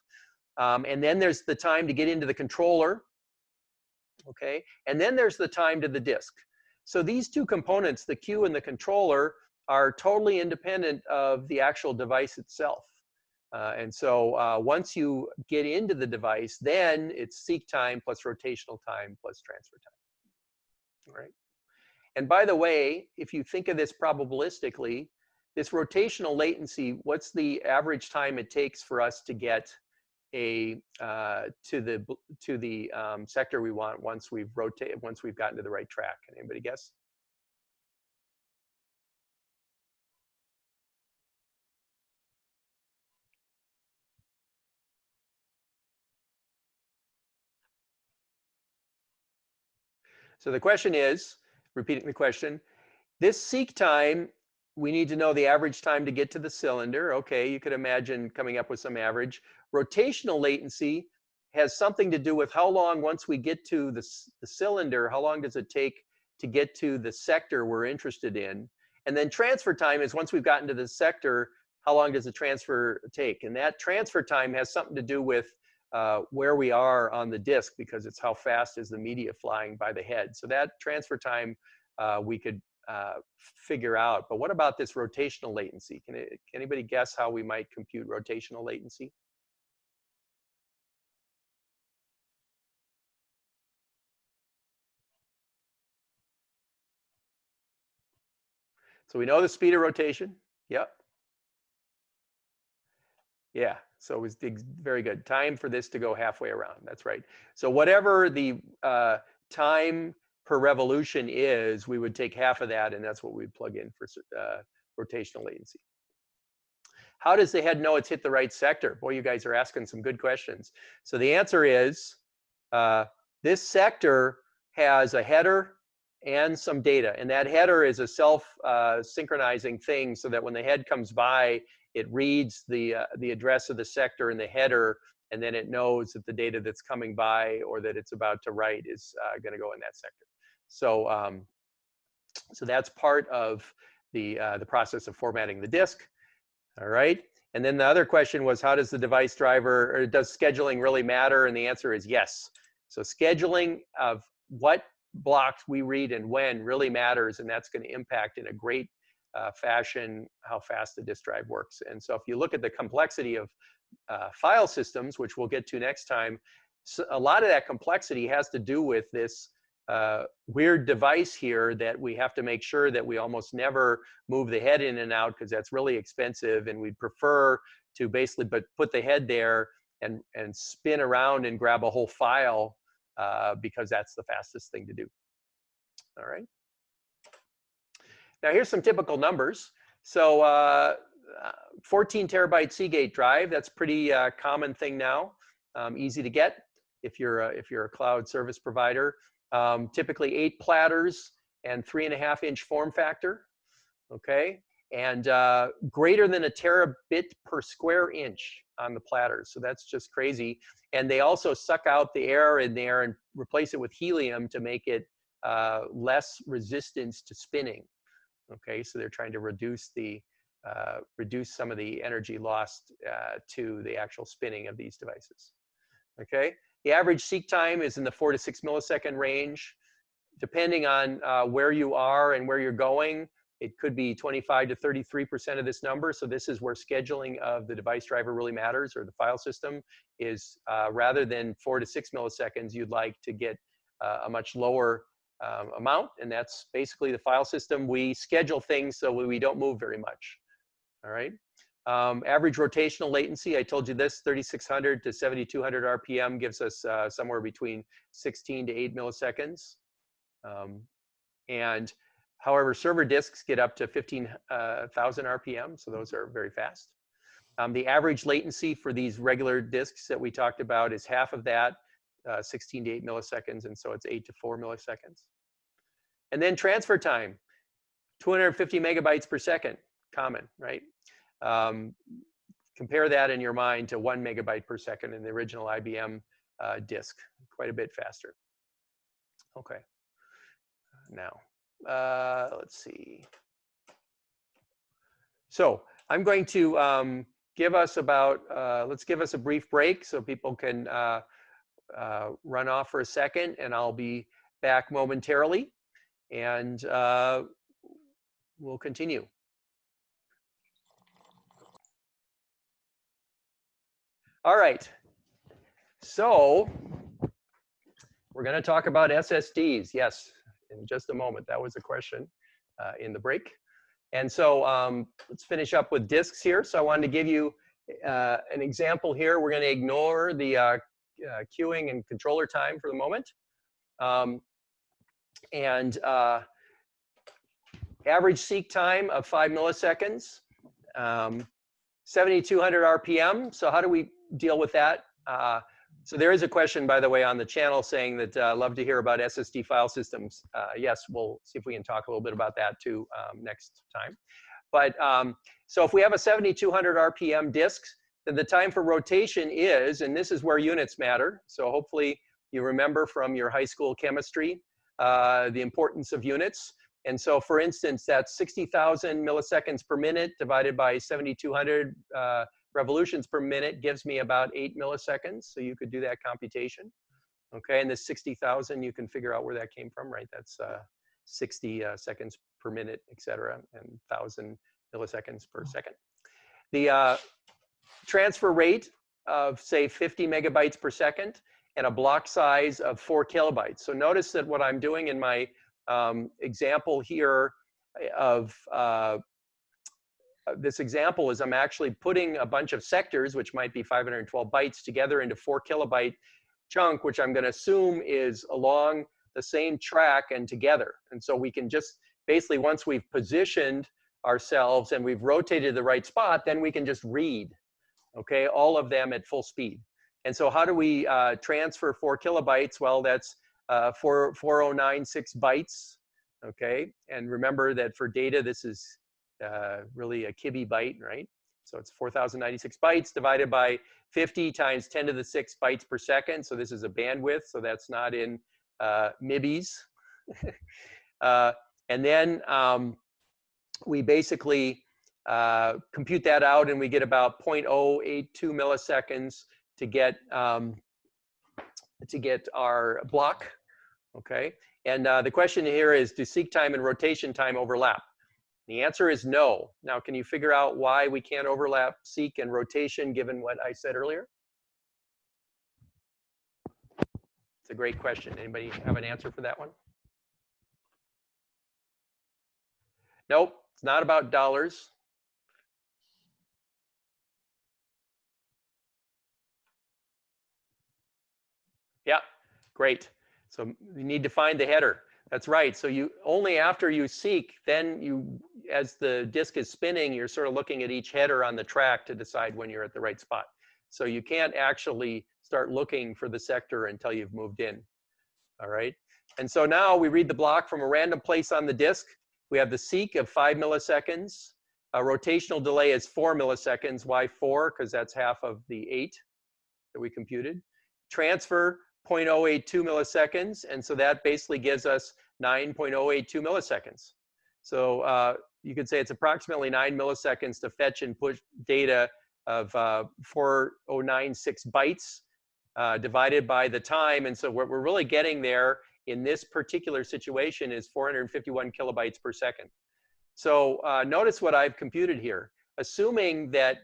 Um, and then there's the time to get into the controller, okay? And then there's the time to the disk. So these two components, the queue and the controller, are totally independent of the actual device itself. Uh, and so uh, once you get into the device, then it's seek time plus rotational time plus transfer time. All right. And by the way, if you think of this probabilistically, this rotational latency, what's the average time it takes for us to get a uh, to the to the um, sector we want once we've rotated once we've gotten to the right track? Can anybody guess? So the question is, repeating the question, this seek time, we need to know the average time to get to the cylinder. Okay, you could imagine coming up with some average. Rotational latency has something to do with how long, once we get to the, the cylinder, how long does it take to get to the sector we're interested in? And then transfer time is once we've gotten to the sector, how long does the transfer take? And that transfer time has something to do with uh, where we are on the disk because it's how fast is the media flying by the head. So that transfer time uh, we could uh, figure out. But what about this rotational latency? Can, it, can anybody guess how we might compute rotational latency? So we know the speed of rotation. Yep. Yeah, so it was very good. Time for this to go halfway around. That's right. So whatever the uh, time per revolution is, we would take half of that, and that's what we'd plug in for uh, rotational latency. How does the head know it's hit the right sector? Boy, you guys are asking some good questions. So the answer is uh, this sector has a header and some data. And that header is a self-synchronizing uh, thing so that when the head comes by, it reads the, uh, the address of the sector in the header, and then it knows that the data that's coming by or that it's about to write is uh, going to go in that sector. So, um, so that's part of the, uh, the process of formatting the disk. All right. And then the other question was, how does the device driver, or does scheduling really matter? And the answer is yes. So scheduling of what blocks we read and when really matters, and that's going to impact in a great uh, fashion how fast the disk drive works. And so if you look at the complexity of uh, file systems, which we'll get to next time, so a lot of that complexity has to do with this uh, weird device here that we have to make sure that we almost never move the head in and out because that's really expensive and we'd prefer to basically but put the head there and, and spin around and grab a whole file uh, because that's the fastest thing to do. All right. Now here's some typical numbers. So uh, 14 terabyte Seagate drive, that's pretty uh, common thing now, um, easy to get if you're a, if you're a cloud service provider. Um, typically eight platters and three and a half inch form factor, okay? And uh, greater than a terabit per square inch on the platters. So that's just crazy. And they also suck out the air in there and replace it with helium to make it uh, less resistance to spinning. Okay, so they're trying to reduce the uh, reduce some of the energy lost uh, to the actual spinning of these devices. Okay, the average seek time is in the four to six millisecond range. Depending on uh, where you are and where you're going, it could be 25 to 33% of this number. So this is where scheduling of the device driver really matters or the file system is uh, rather than four to six milliseconds, you'd like to get uh, a much lower um, amount. And that's basically the file system. We schedule things so we don't move very much. All right. Um, average rotational latency, I told you this, 3600 to 7200 RPM gives us uh, somewhere between 16 to 8 milliseconds. Um, and however, server disks get up to 15,000 uh, RPM, so those are very fast. Um, the average latency for these regular disks that we talked about is half of that, uh, 16 to 8 milliseconds, and so it's 8 to 4 milliseconds. And then transfer time, 250 megabytes per second, common, right? Um, compare that in your mind to one megabyte per second in the original IBM uh, disk, quite a bit faster. Okay, now, uh, let's see. So I'm going to um, give us about, uh, let's give us a brief break so people can uh, uh, run off for a second and I'll be back momentarily and uh, we'll continue. All right. So we're going to talk about SSDs. Yes, in just a moment. That was a question uh, in the break. And so um, let's finish up with disks here. So I wanted to give you uh, an example here. We're going to ignore the uh, queuing and controller time for the moment. Um, and uh, average seek time of five milliseconds, um, 7,200 RPM. So how do we deal with that. Uh, so there is a question, by the way, on the channel saying that uh, love to hear about SSD file systems. Uh, yes, we'll see if we can talk a little bit about that too um, next time. But um, so if we have a 7200 RPM disk, then the time for rotation is, and this is where units matter. So hopefully you remember from your high school chemistry uh, the importance of units. And so for instance, that's 60,000 milliseconds per minute divided by 7200 uh, revolutions per minute gives me about eight milliseconds. So you could do that computation. Okay, and the 60,000, you can figure out where that came from, right? That's uh, 60 uh, seconds per minute, et cetera, and 1,000 milliseconds per second. The uh, transfer rate of, say, 50 megabytes per second and a block size of four kilobytes. So notice that what I'm doing in my um, example here of uh, uh, this example is I'm actually putting a bunch of sectors, which might be 512 bytes, together into four kilobyte chunk, which I'm going to assume is along the same track and together. And so we can just basically, once we've positioned ourselves and we've rotated the right spot, then we can just read, okay, all of them at full speed. And so how do we uh, transfer four kilobytes? Well, that's uh, four, 4096 bytes, okay? And remember that for data, this is uh, really a kibi byte, right? So it's 4,096 bytes divided by 50 times 10 to the 6 bytes per second. So this is a bandwidth, so that's not in uh, MIBIs. *laughs* uh, and then um, we basically uh, compute that out and we get about 0.082 milliseconds to get um, to get our block, okay? And uh, the question here is, do seek time and rotation time overlap? The answer is no. Now, can you figure out why we can't overlap seek and rotation given what I said earlier? It's a great question. Anybody have an answer for that one? Nope, it's not about dollars. Yeah, great. So you need to find the header. That's right. So you only after you seek, then you, as the disk is spinning, you're sort of looking at each header on the track to decide when you're at the right spot. So you can't actually start looking for the sector until you've moved in. All right. And so now we read the block from a random place on the disk. We have the seek of five milliseconds. A rotational delay is four milliseconds. Why four? Because that's half of the eight that we computed. Transfer 0.082 milliseconds. And so that basically gives us 9.082 milliseconds. So uh, you could say it's approximately nine milliseconds to fetch and push data of uh, 4096 bytes uh, divided by the time. And so what we're really getting there in this particular situation is 451 kilobytes per second. So uh, notice what I've computed here. Assuming that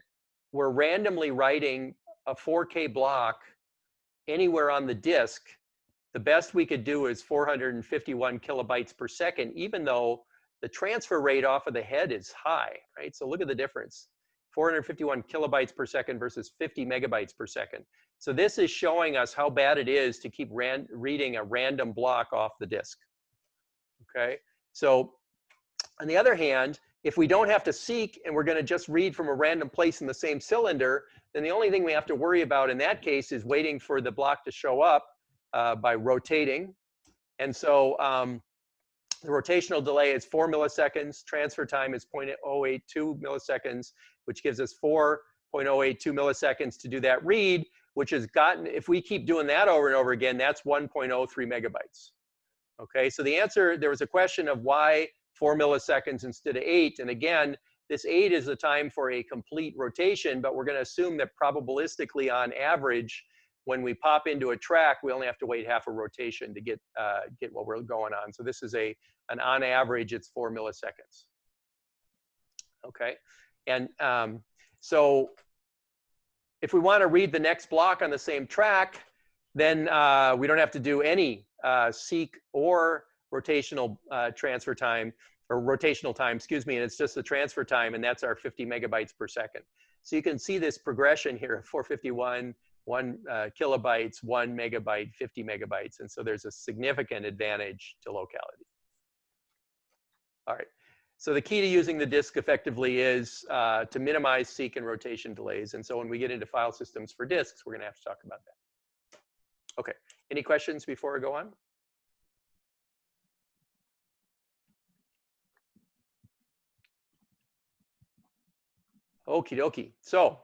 we're randomly writing a 4K block anywhere on the disk, the best we could do is 451 kilobytes per second, even though the transfer rate off of the head is high, right? So look at the difference. 451 kilobytes per second versus 50 megabytes per second. So this is showing us how bad it is to keep reading a random block off the disk. Okay, so on the other hand, if we don't have to seek and we're going to just read from a random place in the same cylinder, then the only thing we have to worry about in that case is waiting for the block to show up uh, by rotating. And so um, the rotational delay is four milliseconds. Transfer time is 0.082 milliseconds, which gives us 4.082 milliseconds to do that read, which has gotten, if we keep doing that over and over again, that's 1.03 megabytes. Okay, so the answer, there was a question of why four milliseconds instead of eight. And again, this eight is the time for a complete rotation, but we're gonna assume that probabilistically on average, when we pop into a track, we only have to wait half a rotation to get, uh, get what we're going on. So this is a, an on average, it's four milliseconds. Okay, and um, so if we wanna read the next block on the same track, then uh, we don't have to do any uh, seek or rotational uh, transfer time or rotational time, excuse me, and it's just the transfer time, and that's our 50 megabytes per second. So you can see this progression here, 451, one uh, kilobytes, one megabyte, 50 megabytes, and so there's a significant advantage to locality. All right, so the key to using the disk effectively is uh, to minimize seek and rotation delays, and so when we get into file systems for disks, we're gonna have to talk about that. Okay, any questions before I go on? Okie dokie. So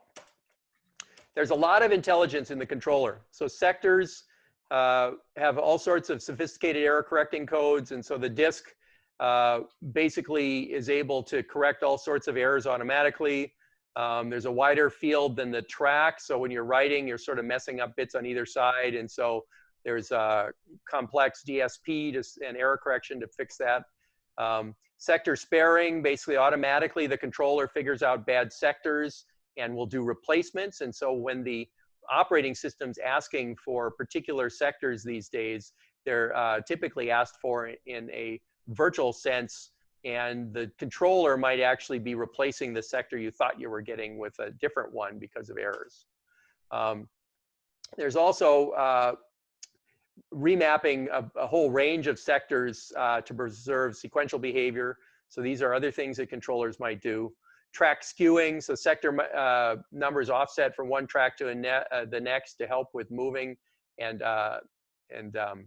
there's a lot of intelligence in the controller. So sectors uh, have all sorts of sophisticated error correcting codes. And so the disk uh, basically is able to correct all sorts of errors automatically. Um, there's a wider field than the track. So when you're writing, you're sort of messing up bits on either side. And so there's a complex DSP to, and error correction to fix that. Um, sector sparing, basically automatically the controller figures out bad sectors and will do replacements. And so when the operating system's asking for particular sectors these days, they're uh, typically asked for in a virtual sense and the controller might actually be replacing the sector you thought you were getting with a different one because of errors. Um, there's also uh, remapping a, a, whole range of sectors uh, to preserve sequential behavior. So these are other things that controllers might do. Track skewing, so sector uh, numbers offset from one track to ne uh, the next to help with moving and, uh, and um,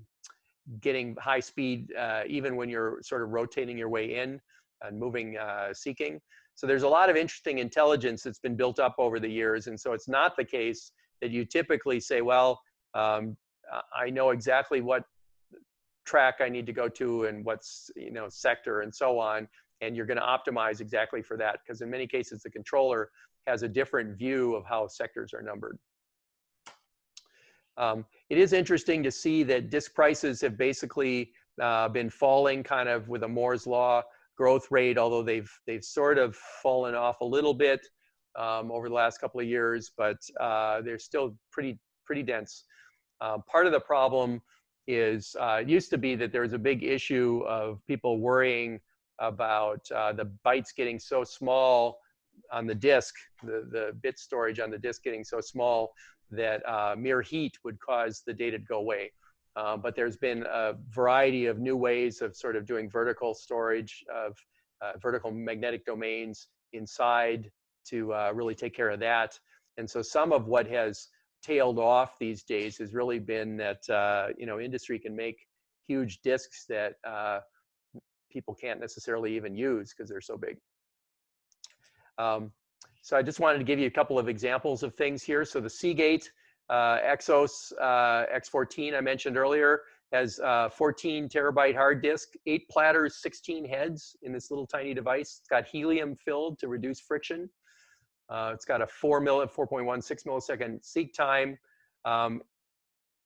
getting high speed uh, even when you're sort of rotating your way in and moving uh, seeking. So there's a lot of interesting intelligence that's been built up over the years. And so it's not the case that you typically say, well, um, I know exactly what track I need to go to and what's, you know, sector and so on. And you're going to optimize exactly for that because in many cases, the controller has a different view of how sectors are numbered. Um, it is interesting to see that disk prices have basically uh, been falling kind of with a Moore's law growth rate, although they've, they've sort of fallen off a little bit um, over the last couple of years, but uh, they're still pretty, pretty dense. Uh, part of the problem is uh, it used to be that there was a big issue of people worrying about uh, the bytes getting so small on the disk, the, the bit storage on the disk getting so small that uh, mere heat would cause the data to go away. Uh, but there's been a variety of new ways of sort of doing vertical storage of uh, vertical magnetic domains inside to really take care of that. And so some of what has tailed off these days has really been that uh, you know industry can make huge disks that uh, people can't necessarily even use because they're so big. Um, so I just wanted to give you a couple of examples of things here. So the Seagate uh, Exos uh, X14 I mentioned earlier, has uh, 14 terabyte hard disk, eight platters, 16 heads in this little tiny device. It's got helium filled to reduce friction. Uh, it's got a 4 mil, 4.16 millisecond seek time. Um,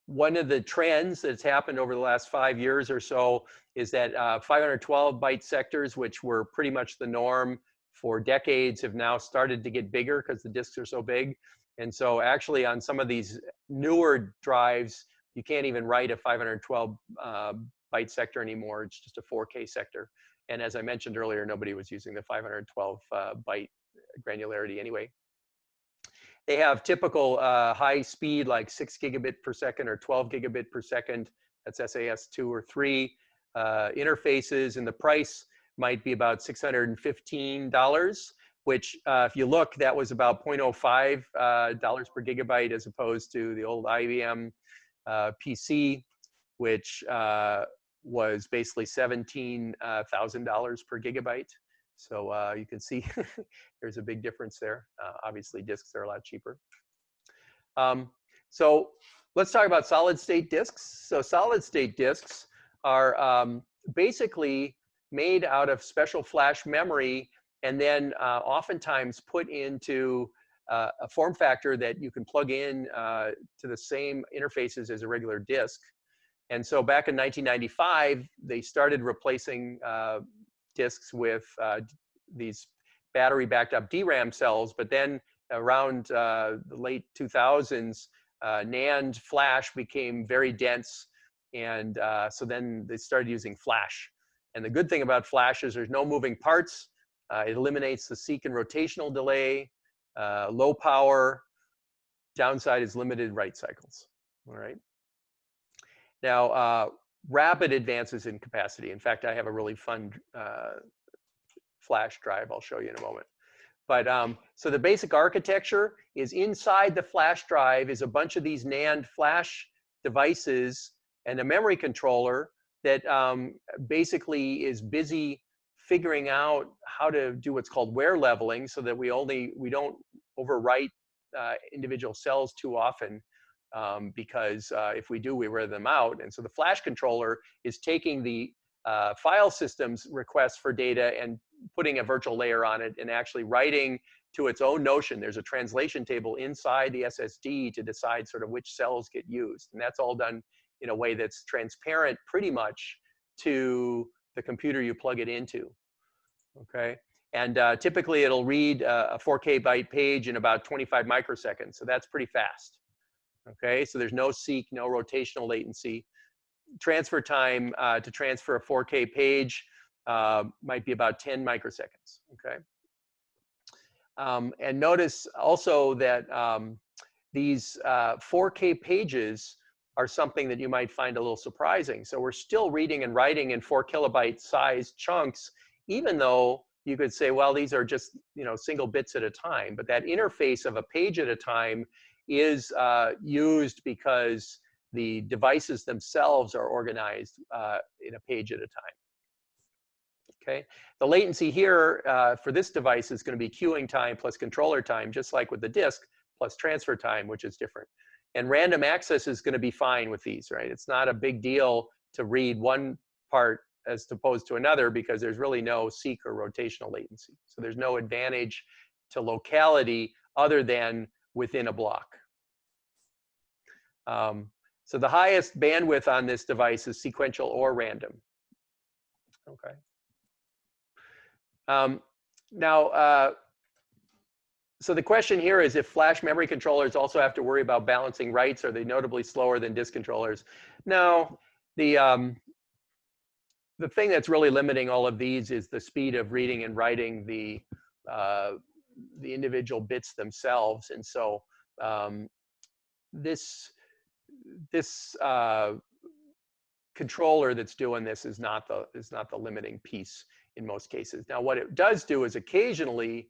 one of the trends that's happened over the last five years or so is that uh, 512 byte sectors, which were pretty much the norm for decades, have now started to get bigger because the disks are so big. And so actually on some of these newer drives, you can't even write a 512 uh, byte sector anymore. It's just a 4K sector. And as I mentioned earlier, nobody was using the 512 uh, byte granularity anyway. They have typical uh, high speed like 6 gigabit per second or 12 gigabit per second. That's SAS 2 or 3 uh, interfaces, and the price might be about $615, which uh, if you look, that was about 0.05 uh, dollars per gigabyte as opposed to the old IBM uh, PC, which uh, was basically $17,000 per gigabyte. So uh, you can see *laughs* there's a big difference there. Uh, obviously, disks are a lot cheaper. Um, so let's talk about solid state disks. So solid state disks are um, basically made out of special flash memory and then uh, oftentimes put into uh, a form factor that you can plug in uh, to the same interfaces as a regular disk. And so back in 1995, they started replacing uh, disks with uh, these battery backed up DRAM cells, but then around uh, the late 2000s, uh, NAND flash became very dense. And uh, so then they started using flash. And the good thing about flash is there's no moving parts. Uh, it eliminates the seek and rotational delay, uh, low power. Downside is limited write cycles, all right? Now, rapid advances in capacity. In fact, I have a really fun uh, flash drive I'll show you in a moment. But um, so the basic architecture is inside the flash drive is a bunch of these NAND flash devices and a memory controller that um, basically is busy figuring out how to do what's called wear leveling so that we only we don't overwrite uh, individual cells too often um, because uh, if we do, we wear them out. And so the flash controller is taking the uh, file system's requests for data and putting a virtual layer on it and actually writing to its own notion. There's a translation table inside the SSD to decide sort of which cells get used. And that's all done in a way that's transparent pretty much to the computer you plug it into, okay? And uh, typically it'll read a 4K byte page in about 25 microseconds. So that's pretty fast. Okay, so there's no seek, no rotational latency. Transfer time uh, to transfer a 4K page uh, might be about 10 microseconds. Okay. Um, and notice also that um, these uh, 4K pages are something that you might find a little surprising. So we're still reading and writing in four kilobyte size chunks, even though you could say, well, these are just you know single bits at a time. But that interface of a page at a time is uh, used because the devices themselves are organized uh, in a page at a time. Okay, the latency here uh, for this device is going to be queuing time plus controller time, just like with the disk, plus transfer time, which is different. And random access is going to be fine with these, right? It's not a big deal to read one part as opposed to another because there's really no seek or rotational latency. So there's no advantage to locality other than within a block. Um, so the highest bandwidth on this device is sequential or random. Okay. Um, now, uh, so the question here is if flash memory controllers also have to worry about balancing writes, are they notably slower than disk controllers? No, the, um, the thing that's really limiting all of these is the speed of reading and writing the, uh, the individual bits themselves. And so um, this, this uh, controller that's doing this is not the, is not the limiting piece in most cases. Now, what it does do is occasionally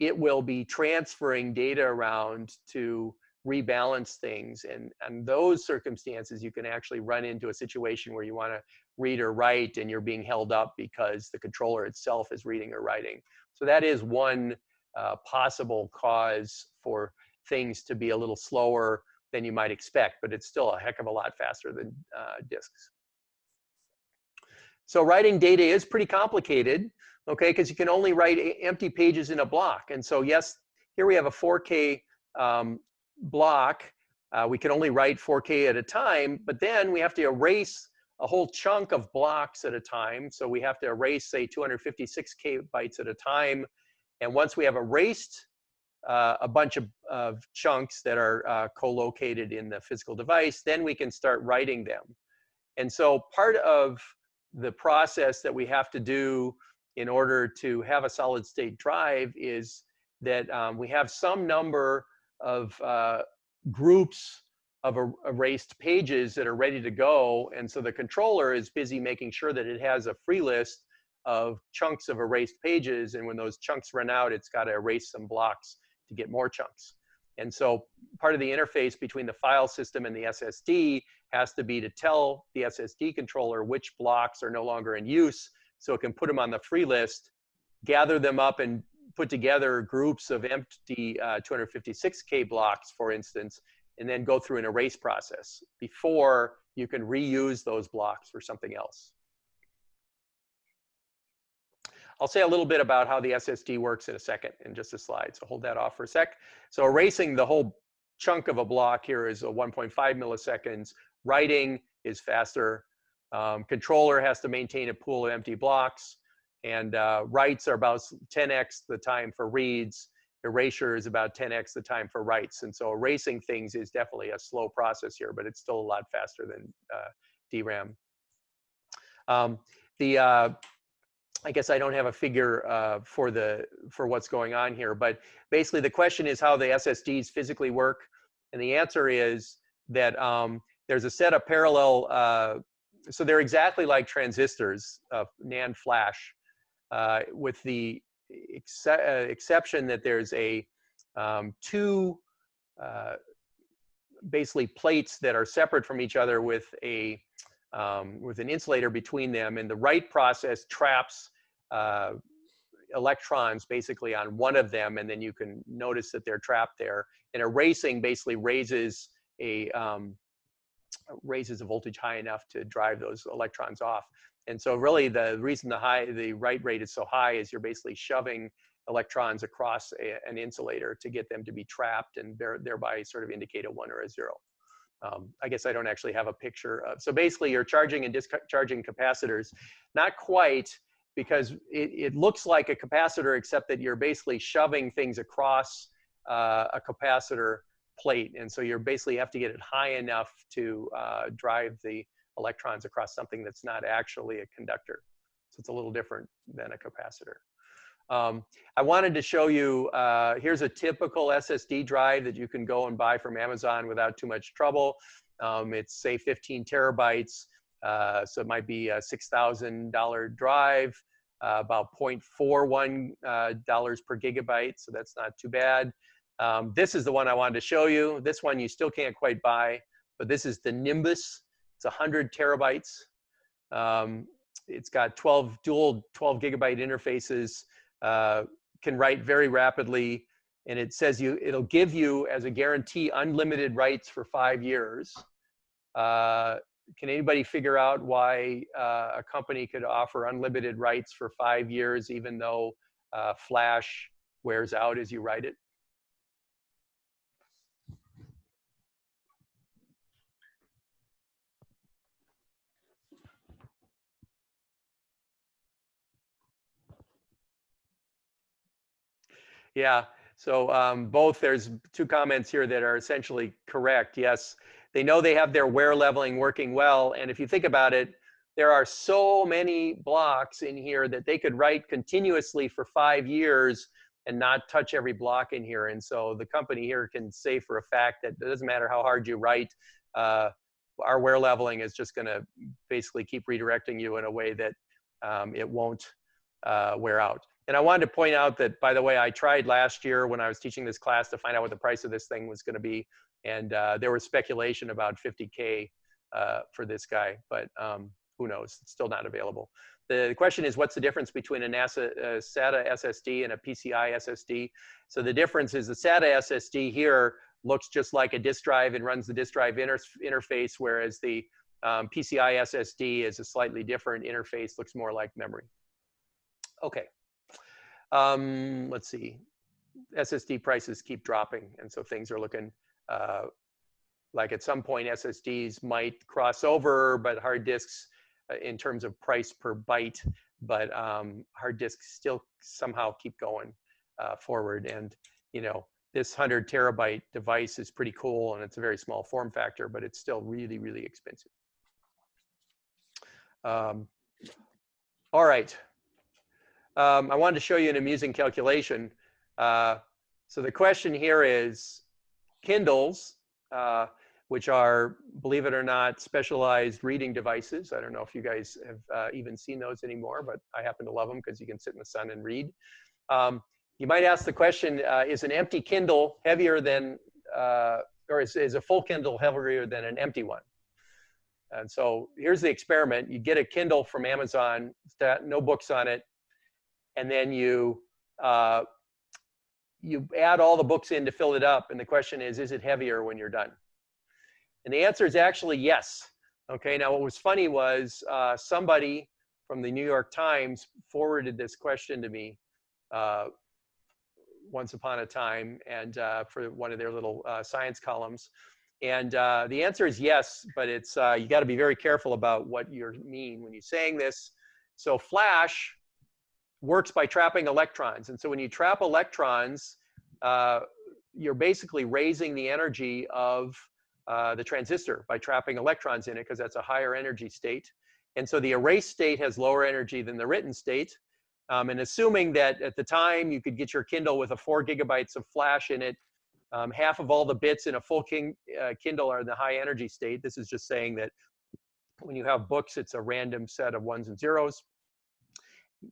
it will be transferring data around to rebalance things. And, and those circumstances, you can actually run into a situation where you want to read or write and you're being held up because the controller itself is reading or writing. So that is one uh, possible cause for things to be a little slower than you might expect, but it's still a heck of a lot faster than uh, disks. So writing data is pretty complicated, okay, because you can only write empty pages in a block. And so yes, here we have a 4K um, block. Uh, we can only write 4K at a time, but then we have to erase a whole chunk of blocks at a time. So we have to erase, say, 256 K bytes at a time. And once we have erased uh, a bunch of, of, chunks that are uh, co-located in the physical device, then we can start writing them. And so part of the process that we have to do in order to have a solid state drive is that um, we have some number of uh, groups of er erased pages that are ready to go. And so the controller is busy making sure that it has a free list of chunks of erased pages. And when those chunks run out, it's got to erase some blocks to get more chunks. And so part of the interface between the file system and the SSD has to be to tell the SSD controller which blocks are no longer in use so it can put them on the free list, gather them up and put together groups of empty uh, 256K blocks, for instance, and then go through an erase process before you can reuse those blocks for something else. I'll say a little bit about how the SSD works in a second in just a slide. So hold that off for a sec. So erasing the whole chunk of a block here is a 1.5 milliseconds. Writing is faster. Um, controller has to maintain a pool of empty blocks. And uh, writes are about 10x the time for reads. Erasure is about 10x the time for writes. And so erasing things is definitely a slow process here, but it's still a lot faster than uh, DRAM. Um, the uh, I guess I don't have a figure uh, for the for what's going on here, but basically the question is how the SSDs physically work, and the answer is that um, there's a set of parallel. Uh, so they're exactly like transistors of NAND flash, uh, with the uh, exception that there's a um, two uh, basically plates that are separate from each other with a um, with an insulator between them, and the write process traps uh, electrons basically on one of them, and then you can notice that they're trapped there. And erasing basically raises a um, raises a voltage high enough to drive those electrons off. And so really the reason the high the write rate is so high is you're basically shoving electrons across a, an insulator to get them to be trapped and thereby sort of indicate a one or a zero. Um, I guess I don't actually have a picture of. So basically you're charging and discharging capacitors. Not quite, because it, it looks like a capacitor except that you're basically shoving things across uh, a capacitor plate. And so you basically have to get it high enough to uh, drive the electrons across something that's not actually a conductor. So it's a little different than a capacitor. Um, I wanted to show you, uh, here's a typical SSD drive that you can go and buy from Amazon without too much trouble. Um, it's say 15 terabytes. Uh, so it might be a $6,000 drive, uh, about $0.41 uh, dollars per gigabyte. So that's not too bad. Um, this is the one I wanted to show you. This one you still can't quite buy, but this is the Nimbus. It's 100 terabytes. Um, it's got 12 dual 12 gigabyte interfaces, uh, can write very rapidly, and it says you it'll give you as a guarantee unlimited writes for five years. Uh, can anybody figure out why uh, a company could offer unlimited rights for five years, even though uh, Flash wears out as you write it? Yeah, so um, both, there's two comments here that are essentially correct. Yes, they know they have their wear leveling working well. And if you think about it, there are so many blocks in here that they could write continuously for five years and not touch every block in here. And so the company here can say for a fact that it doesn't matter how hard you write, uh, our wear leveling is just going to basically keep redirecting you in a way that um, it won't uh, wear out. And I wanted to point out that, by the way, I tried last year when I was teaching this class to find out what the price of this thing was going to be and uh, there was speculation about 50k uh, for this guy, but um, who knows? It's still not available. The question is, what's the difference between a NASA a SATA SSD and a PCI SSD? So the difference is the SATA SSD here looks just like a disk drive and runs the disk drive inter interface, whereas the um, PCI SSD is a slightly different interface, looks more like memory. Okay. Um, let's see. SSD prices keep dropping, and so things are looking uh, like at some point SSDs might cross over, but hard disks uh, in terms of price per byte, but um, hard disks still somehow keep going uh, forward. And you know, this 100 terabyte device is pretty cool, and it's a very small form factor, but it's still really, really expensive. Um, all right. Um, I wanted to show you an amusing calculation. Uh, so the question here is Kindles, uh, which are, believe it or not, specialized reading devices. I don't know if you guys have uh, even seen those anymore, but I happen to love them because you can sit in the sun and read. Um, you might ask the question, uh, is an empty Kindle heavier than, uh, or is, is a full Kindle heavier than an empty one? And so here's the experiment. You get a Kindle from Amazon, no books on it, and then you uh, you add all the books in to fill it up. And the question is, is it heavier when you're done? And the answer is actually yes. Okay, now what was funny was uh, somebody from the New York Times forwarded this question to me uh, once upon a time and uh, for one of their little uh, science columns. And uh, the answer is yes, but it's uh, you got to be very careful about what you mean when you're saying this. So flash works by trapping electrons. And so when you trap electrons, uh, you're basically raising the energy of uh, the transistor by trapping electrons in it because that's a higher energy state. And so the erased state has lower energy than the written state. Um, and assuming that at the time you could get your Kindle with a four gigabytes of flash in it, um, half of all the bits in a full king, uh, Kindle are in the high energy state. This is just saying that when you have books, it's a random set of ones and zeros.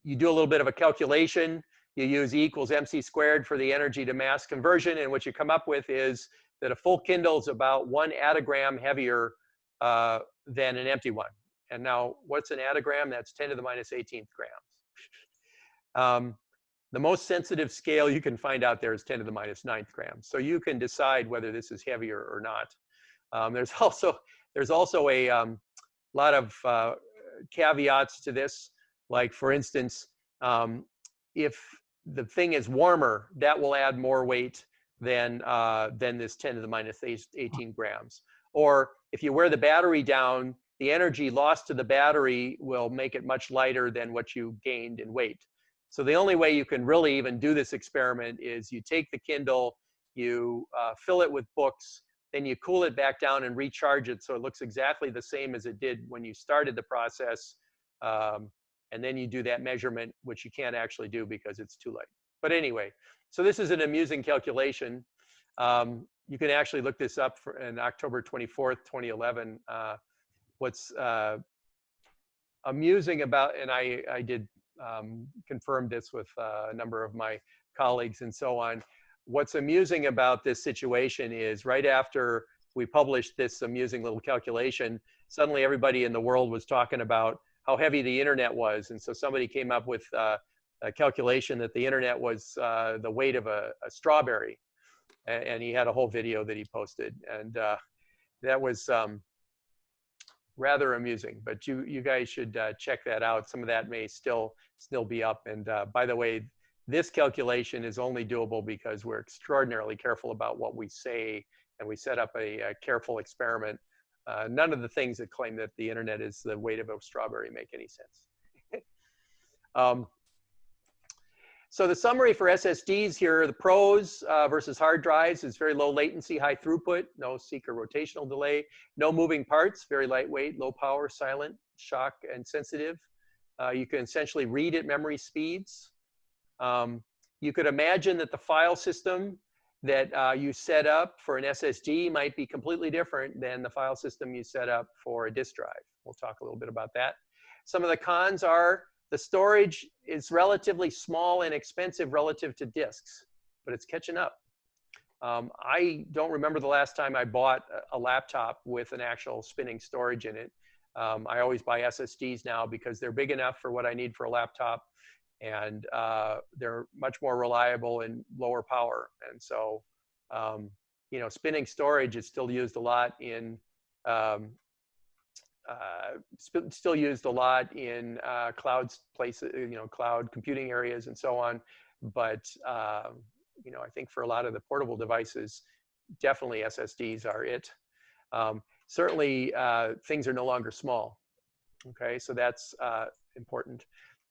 You do a little bit of a calculation. You use E equals mc squared for the energy to mass conversion. And what you come up with is that a full Kindle is about one attogram heavier uh, than an empty one. And now what's an attogram? That's 10 to the minus 18th grams. Um, the most sensitive scale you can find out there is 10 to the minus ninth grams. So you can decide whether this is heavier or not. Um, there's *laughs* also there's also a um, lot of uh, caveats to this. Like for instance, um, if the thing is warmer, that will add more weight than uh, than this 10 to the minus 18 grams. Or if you wear the battery down, the energy lost to the battery will make it much lighter than what you gained in weight. So the only way you can really even do this experiment is you take the Kindle, you uh, fill it with books, then you cool it back down and recharge it so it looks exactly the same as it did when you started the process. Um, and then you do that measurement, which you can't actually do because it's too late. But anyway, so this is an amusing calculation. Um, you can actually look this up for in October 24th, 2011. Uh, what's uh, amusing about, and I, I did um, confirmed this with uh, a number of my colleagues and so on. What's amusing about this situation is right after we published this amusing little calculation, suddenly everybody in the world was talking about how heavy the internet was. And so somebody came up with uh, a calculation that the internet was uh, the weight of a, a strawberry. And, and, he had a whole video that he posted. And uh, that was, um, rather amusing. But you you guys should uh, check that out. Some of that may still still be up. And uh, by the way, this calculation is only doable because we're extraordinarily careful about what we say, and we set up a, a careful experiment. Uh, none of the things that claim that the internet is the weight of a strawberry make any sense. *laughs* um, so the summary for SSDs here, are the pros uh, versus hard drives is very low latency, high throughput, no seek or rotational delay, no moving parts, very lightweight, low power, silent, shock and sensitive. Uh, you can essentially read at memory speeds. Um, you could imagine that the file system that uh, you set up for an SSD might be completely different than the file system you set up for a disk drive. We'll talk a little bit about that. Some of the cons are the storage is relatively small and expensive relative to disks, but it's catching up. Um, I don't remember the last time I bought a laptop with an actual spinning storage in it. Um, I always buy SSDs now because they're big enough for what I need for a laptop and uh, they're much more reliable and lower power. And so um, you know, spinning storage is still used a lot in, um, uh, sp still used a lot in uh, cloud places, you know, cloud computing areas and so on. But, uh, you know, I think for a lot of the portable devices, definitely SSDs are it. Um, certainly, uh, things are no longer small. Okay, so that's uh, important.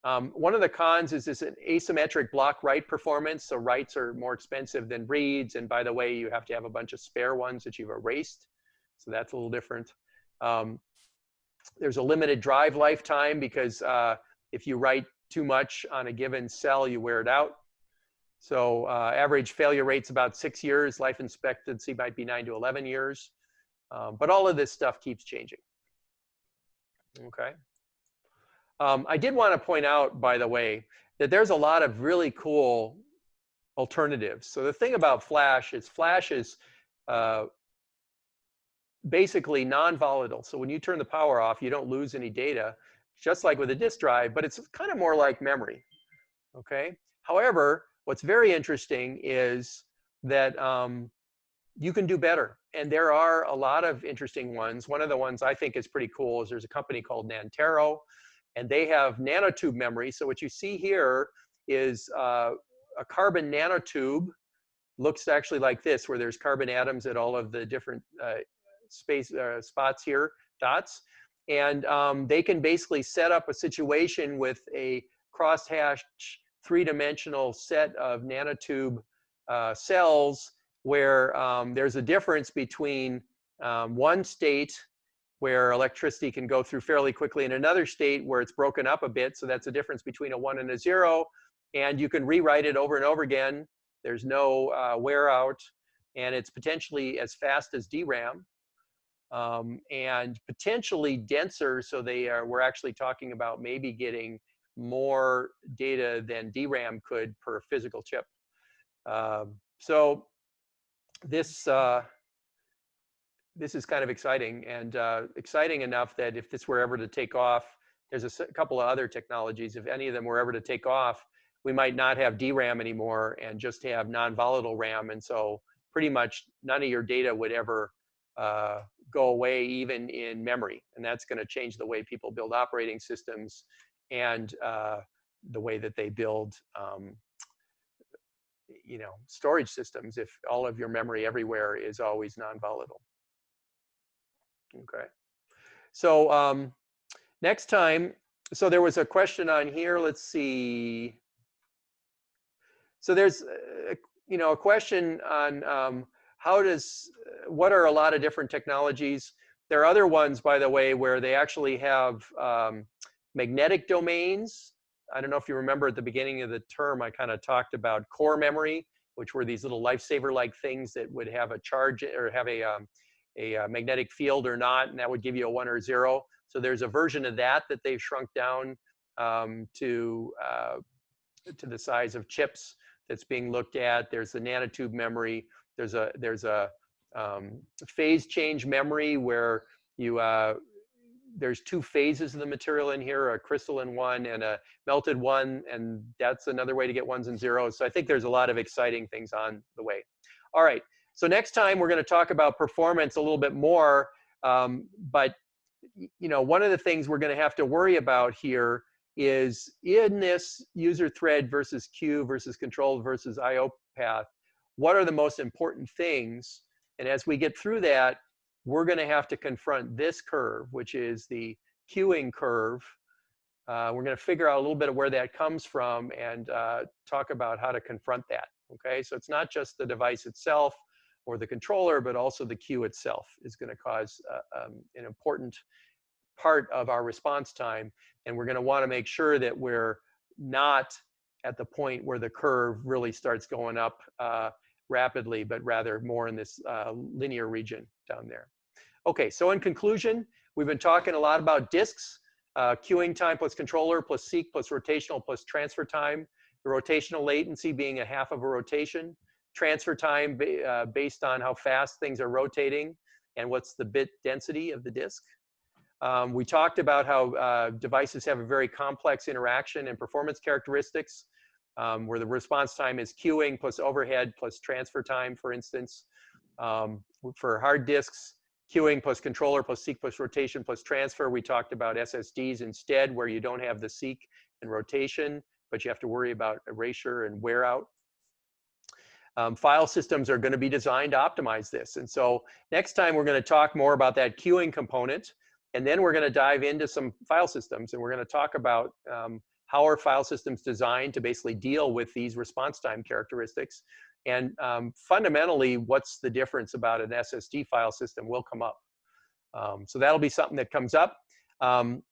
Um, one of the cons is this an asymmetric block write performance. So writes are more expensive than reads. And by the way, you have to have a bunch of spare ones that you've erased. So that's a little different. Um, there's a limited drive lifetime because uh, if you write too much on a given cell, you wear it out. So uh, average failure rate's about six years. Life expectancy might be nine to 11 years. Um, but all of this stuff keeps changing. Okay. Um, I did want to point out, by the way, that there's a lot of really cool alternatives. So the thing about Flash is Flash is uh, basically non-volatile. So when you turn the power off, you don't lose any data, just like with a disk drive, but it's kind of more like memory. Okay. However, what's very interesting is that um, you can do better. And there are a lot of interesting ones. One of the ones I think is pretty cool is there's a company called Nantero and they have nanotube memory. So what you see here is uh, a carbon nanotube looks actually like this, where there's carbon atoms at all of the different uh, space uh, spots here, dots. And um, they can basically set up a situation with a crosshatch three-dimensional set of nanotube uh, cells where um, there's a difference between um, one state where electricity can go through fairly quickly in another state where it's broken up a bit. So that's a difference between a one and a zero. And you can rewrite it over and over again. There's no uh, wear out. And it's potentially as fast as DRAM. Um, and potentially denser. So they are, we're actually talking about maybe getting more data than DRAM could per physical chip. Um, so this, uh, this is kind of exciting and uh, exciting enough that if this were ever to take off, there's a couple of other technologies. If any of them were ever to take off, we might not have DRAM anymore and just have non-volatile RAM. And so pretty much none of your data would ever uh, go away even in memory. And that's going to change the way people build operating systems and uh, the way that they build um, you know, storage systems if all of your memory everywhere is always non-volatile. Okay. So um, next time, so there was a question on here. Let's see. So there's, uh, you know, a question on um, how does, uh, what are a lot of different technologies? There are other ones, by the way, where they actually have um, magnetic domains. I don't know if you remember at the beginning of the term, I kind of talked about core memory, which were these little lifesaver-like things that would have a charge or have a um, a uh, magnetic field or not, and that would give you a one or a zero. So there's a version of that that they've shrunk down um, to, uh, to the size of chips that's being looked at. There's the nanotube memory. There's a, there's a um, phase change memory where you, uh, there's two phases of the material in here, a crystalline one and a melted one, and that's another way to get ones and zeros. So I think there's a lot of exciting things on the way. All right, so next time we're going to talk about performance a little bit more. Um, but you know, one of the things we're going to have to worry about here is in this user thread versus queue versus control versus IO path, what are the most important things? And as we get through that, we're going to have to confront this curve, which is the queuing curve. Uh, we're going to figure out a little bit of where that comes from and uh, talk about how to confront that. Okay, so it's not just the device itself, or the controller, but also the queue itself is going to cause uh, um, an important part of our response time. And we're going to want to make sure that we're not at the point where the curve really starts going up uh, rapidly, but rather more in this uh, linear region down there. Okay, so in conclusion, we've been talking a lot about disks, uh, queuing time plus controller plus seek plus rotational plus transfer time, the rotational latency being a half of a rotation, transfer time uh, based on how fast things are rotating and what's the bit density of the disk. Um, we talked about how uh, devices have a very complex interaction and performance characteristics um, where the response time is queuing plus overhead plus transfer time, for instance. Um, for hard disks, queuing plus controller plus seek plus rotation plus transfer. We talked about SSDs instead, where you don't have the seek and rotation, but you have to worry about erasure and wear out. Um, file systems are going to be designed to optimize this. And so next time we're going to talk more about that queuing component, and then we're going to dive into some file systems, and we're going to talk about um, how are file systems designed to basically deal with these response time characteristics. And um, fundamentally, what's the difference about an SSD file system will come up. Um, so that'll be something that comes up. Um,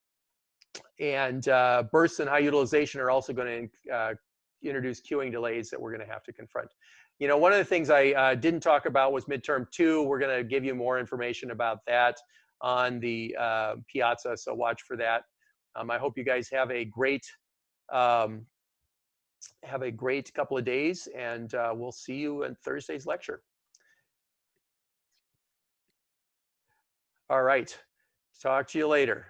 and uh, bursts and high utilization are also going to uh, introduce queuing delays that we're going to have to confront. You know, one of the things I uh, didn't talk about was midterm two. We're going to give you more information about that on the uh, Piazza, so watch for that. Um, I hope you guys have a great um, have a great couple of days, and uh, we'll see you in Thursday's lecture. All right. Talk to you later.